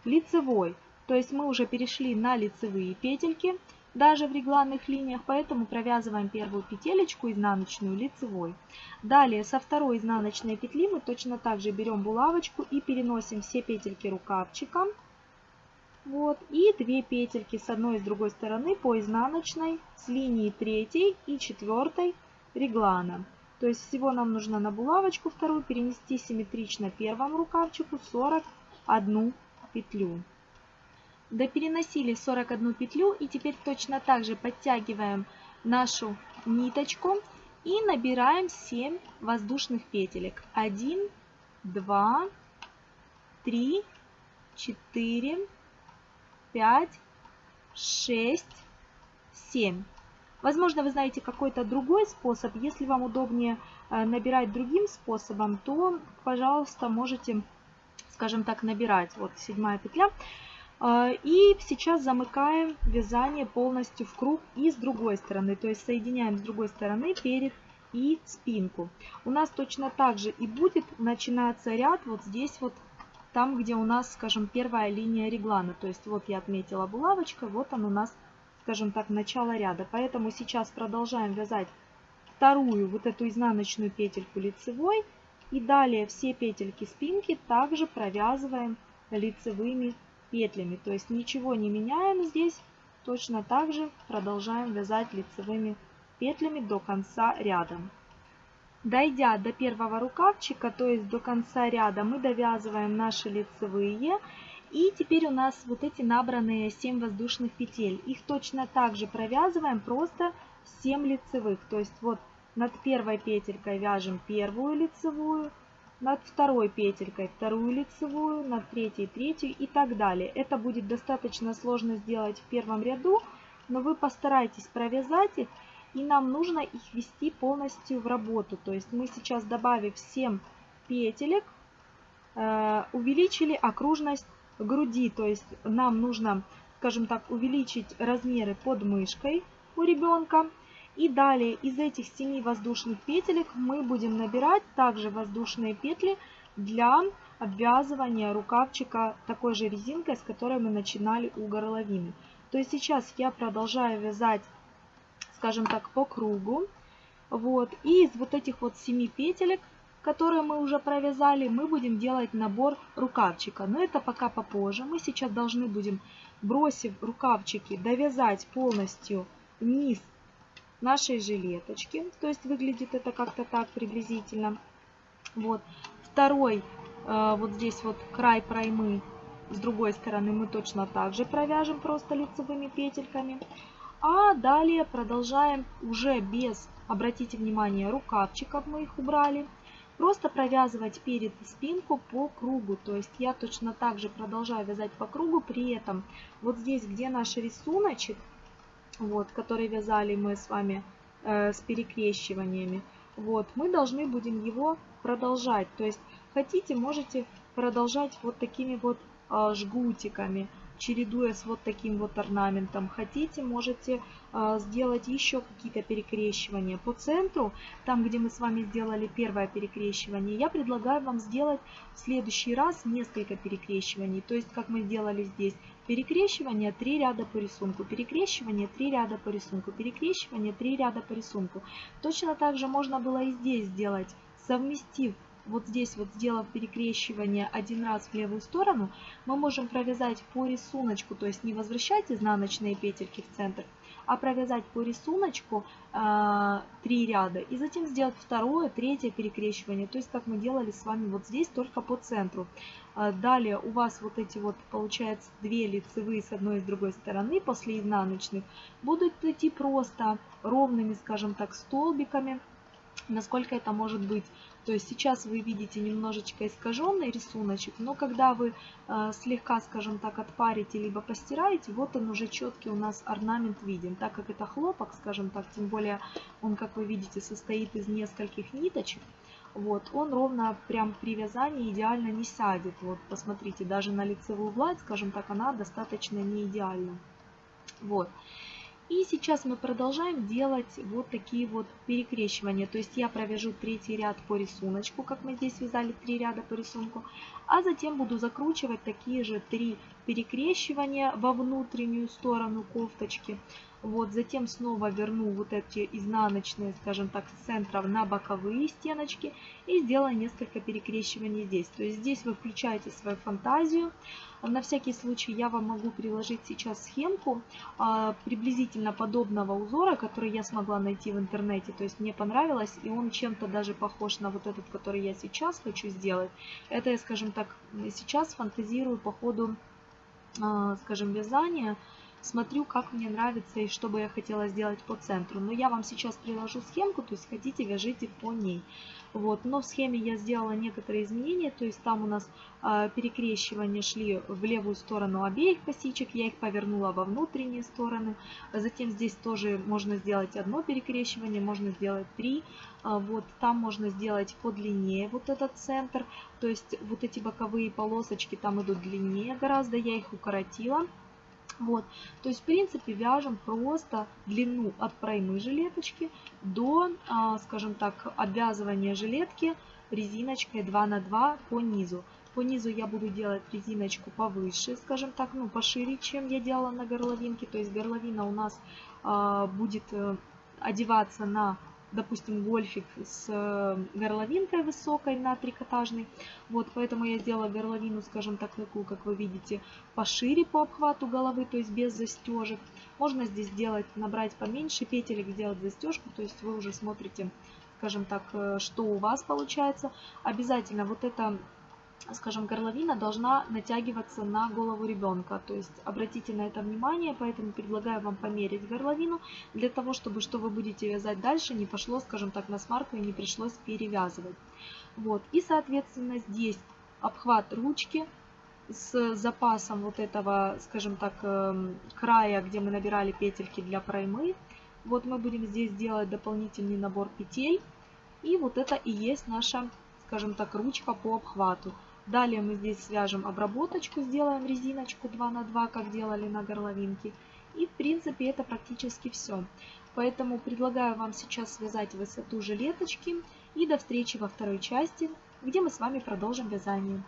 лицевой. То есть мы уже перешли на лицевые петельки, даже в регланных линиях, поэтому провязываем первую петелечку изнаночную лицевой. Далее со второй изнаночной петли мы точно так же берем булавочку и переносим все петельки рукавчиком вот, и 2 петельки с одной и с другой стороны по изнаночной с линии 3 и 4 реглана. То есть всего нам нужно на булавочку вторую перенести симметрично первому рукавчику 41 петлю. Допереносили 41 петлю и теперь точно так же подтягиваем нашу ниточку и набираем 7 воздушных петелек. 1, 2, 3, 4, 5, 6, 7. Возможно, вы знаете какой-то другой способ. Если вам удобнее э, набирать другим способом, то, пожалуйста, можете, скажем так, набирать. Вот седьмая петля. Э, и сейчас замыкаем вязание полностью в круг и с другой стороны. То есть соединяем с другой стороны перед и спинку. У нас точно так же и будет начинаться ряд вот здесь вот там, где у нас, скажем, первая линия реглана. То есть вот я отметила булавочкой, вот он у нас, скажем так, начало ряда. Поэтому сейчас продолжаем вязать вторую вот эту изнаночную петельку лицевой. И далее все петельки спинки также провязываем лицевыми петлями. То есть ничего не меняем здесь, точно так же продолжаем вязать лицевыми петлями до конца ряда. Дойдя до первого рукавчика, то есть до конца ряда, мы довязываем наши лицевые. И теперь у нас вот эти набранные 7 воздушных петель. Их точно так же провязываем, просто 7 лицевых. То есть вот над первой петелькой вяжем первую лицевую, над второй петелькой вторую лицевую, над третьей третью и так далее. Это будет достаточно сложно сделать в первом ряду, но вы постарайтесь провязать их и нам нужно их ввести полностью в работу. То есть мы сейчас, добавив 7 петелек, э, увеличили окружность груди. То есть нам нужно, скажем так, увеличить размеры под мышкой у ребенка. И далее из этих 7 воздушных петелек мы будем набирать также воздушные петли для обвязывания рукавчика такой же резинкой, с которой мы начинали у горловины. То есть сейчас я продолжаю вязать скажем так, по кругу. Вот. И из вот этих вот 7 петелек, которые мы уже провязали, мы будем делать набор рукавчика. Но это пока попозже. Мы сейчас должны будем, бросив рукавчики, довязать полностью низ нашей жилеточки. То есть выглядит это как-то так приблизительно. Вот. Второй, э, вот здесь вот край проймы, с другой стороны мы точно так же провяжем просто лицевыми петельками. А далее продолжаем уже без, обратите внимание, рукавчиков мы их убрали. Просто провязывать перед спинку по кругу. То есть я точно так же продолжаю вязать по кругу. При этом вот здесь, где наш рисуночек, вот, который вязали мы с вами э, с перекрещиваниями, вот, мы должны будем его продолжать. То есть хотите, можете продолжать вот такими вот э, жгутиками чередуя с вот таким вот орнаментом. Хотите, можете э, сделать еще какие-то перекрещивания. По центру, там где мы с вами сделали первое перекрещивание, я предлагаю вам сделать в следующий раз несколько перекрещиваний. То есть, как мы сделали здесь, перекрещивание 3 ряда по рисунку, перекрещивание 3 ряда по рисунку, перекрещивание 3 ряда по рисунку. Точно так же можно было и здесь сделать, совместив вот здесь вот сделав перекрещивание один раз в левую сторону, мы можем провязать по рисунку, то есть не возвращать изнаночные петельки в центр, а провязать по рисунку э, 3 ряда и затем сделать второе, третье перекрещивание, то есть как мы делали с вами вот здесь, только по центру. Э, далее у вас вот эти вот получается две лицевые с одной и с другой стороны после изнаночных будут идти просто ровными, скажем так, столбиками, насколько это может быть. То есть сейчас вы видите немножечко искаженный рисуночек, но когда вы э, слегка, скажем так, отпарите, либо постираете, вот он уже четкий у нас орнамент виден. Так как это хлопок, скажем так, тем более он, как вы видите, состоит из нескольких ниточек, вот, он ровно прям при вязании идеально не сядет. Вот, посмотрите, даже на лицевую гладь, скажем так, она достаточно не идеальна. Вот. И сейчас мы продолжаем делать вот такие вот перекрещивания. То есть я провяжу третий ряд по рисунку, как мы здесь вязали три ряда по рисунку. А затем буду закручивать такие же три перекрещивания во внутреннюю сторону кофточки. Вот, затем снова верну вот эти изнаночные, скажем так, центров на боковые стеночки и сделаю несколько перекрещиваний здесь. То есть здесь вы включаете свою фантазию. На всякий случай я вам могу приложить сейчас схемку а, приблизительно подобного узора, который я смогла найти в интернете. То есть мне понравилось, и он чем-то даже похож на вот этот, который я сейчас хочу сделать. Это я, скажем так, сейчас фантазирую по ходу, а, скажем, вязания смотрю, как мне нравится и что бы я хотела сделать по центру. Но я вам сейчас приложу схемку, то есть хотите, вяжите по ней. Вот. Но в схеме я сделала некоторые изменения, то есть там у нас э, перекрещивания шли в левую сторону обеих косичек, я их повернула во внутренние стороны. Затем здесь тоже можно сделать одно перекрещивание, можно сделать три. А, вот там можно сделать подлиннее вот этот центр, то есть вот эти боковые полосочки там идут длиннее гораздо, я их укоротила. Вот. То есть, в принципе, вяжем просто длину от проймы жилеточки до, а, скажем так, обвязывания жилетки резиночкой 2 на 2 по низу. По низу я буду делать резиночку повыше, скажем так, ну пошире, чем я делала на горловинке. То есть горловина у нас а, будет э, одеваться на допустим, гольфик с э, горловинкой высокой на трикотажный. Вот, поэтому я сделала горловину, скажем так, такую, как вы видите, пошире по обхвату головы, то есть без застежек. Можно здесь сделать, набрать поменьше петелек, сделать застежку, то есть вы уже смотрите, скажем так, э, что у вас получается. Обязательно вот это скажем, горловина должна натягиваться на голову ребенка. То есть обратите на это внимание, поэтому предлагаю вам померить горловину, для того, чтобы что вы будете вязать дальше, не пошло, скажем так, на смарку и не пришлось перевязывать. Вот. И, соответственно, здесь обхват ручки с запасом вот этого, скажем так, эм, края, где мы набирали петельки для проймы. Вот мы будем здесь делать дополнительный набор петель. И вот это и есть наша, скажем так, ручка по обхвату. Далее мы здесь свяжем обработочку, сделаем резиночку 2 на 2, как делали на горловинке. И в принципе это практически все. Поэтому предлагаю вам сейчас связать высоту жилеточки. И до встречи во второй части, где мы с вами продолжим вязание.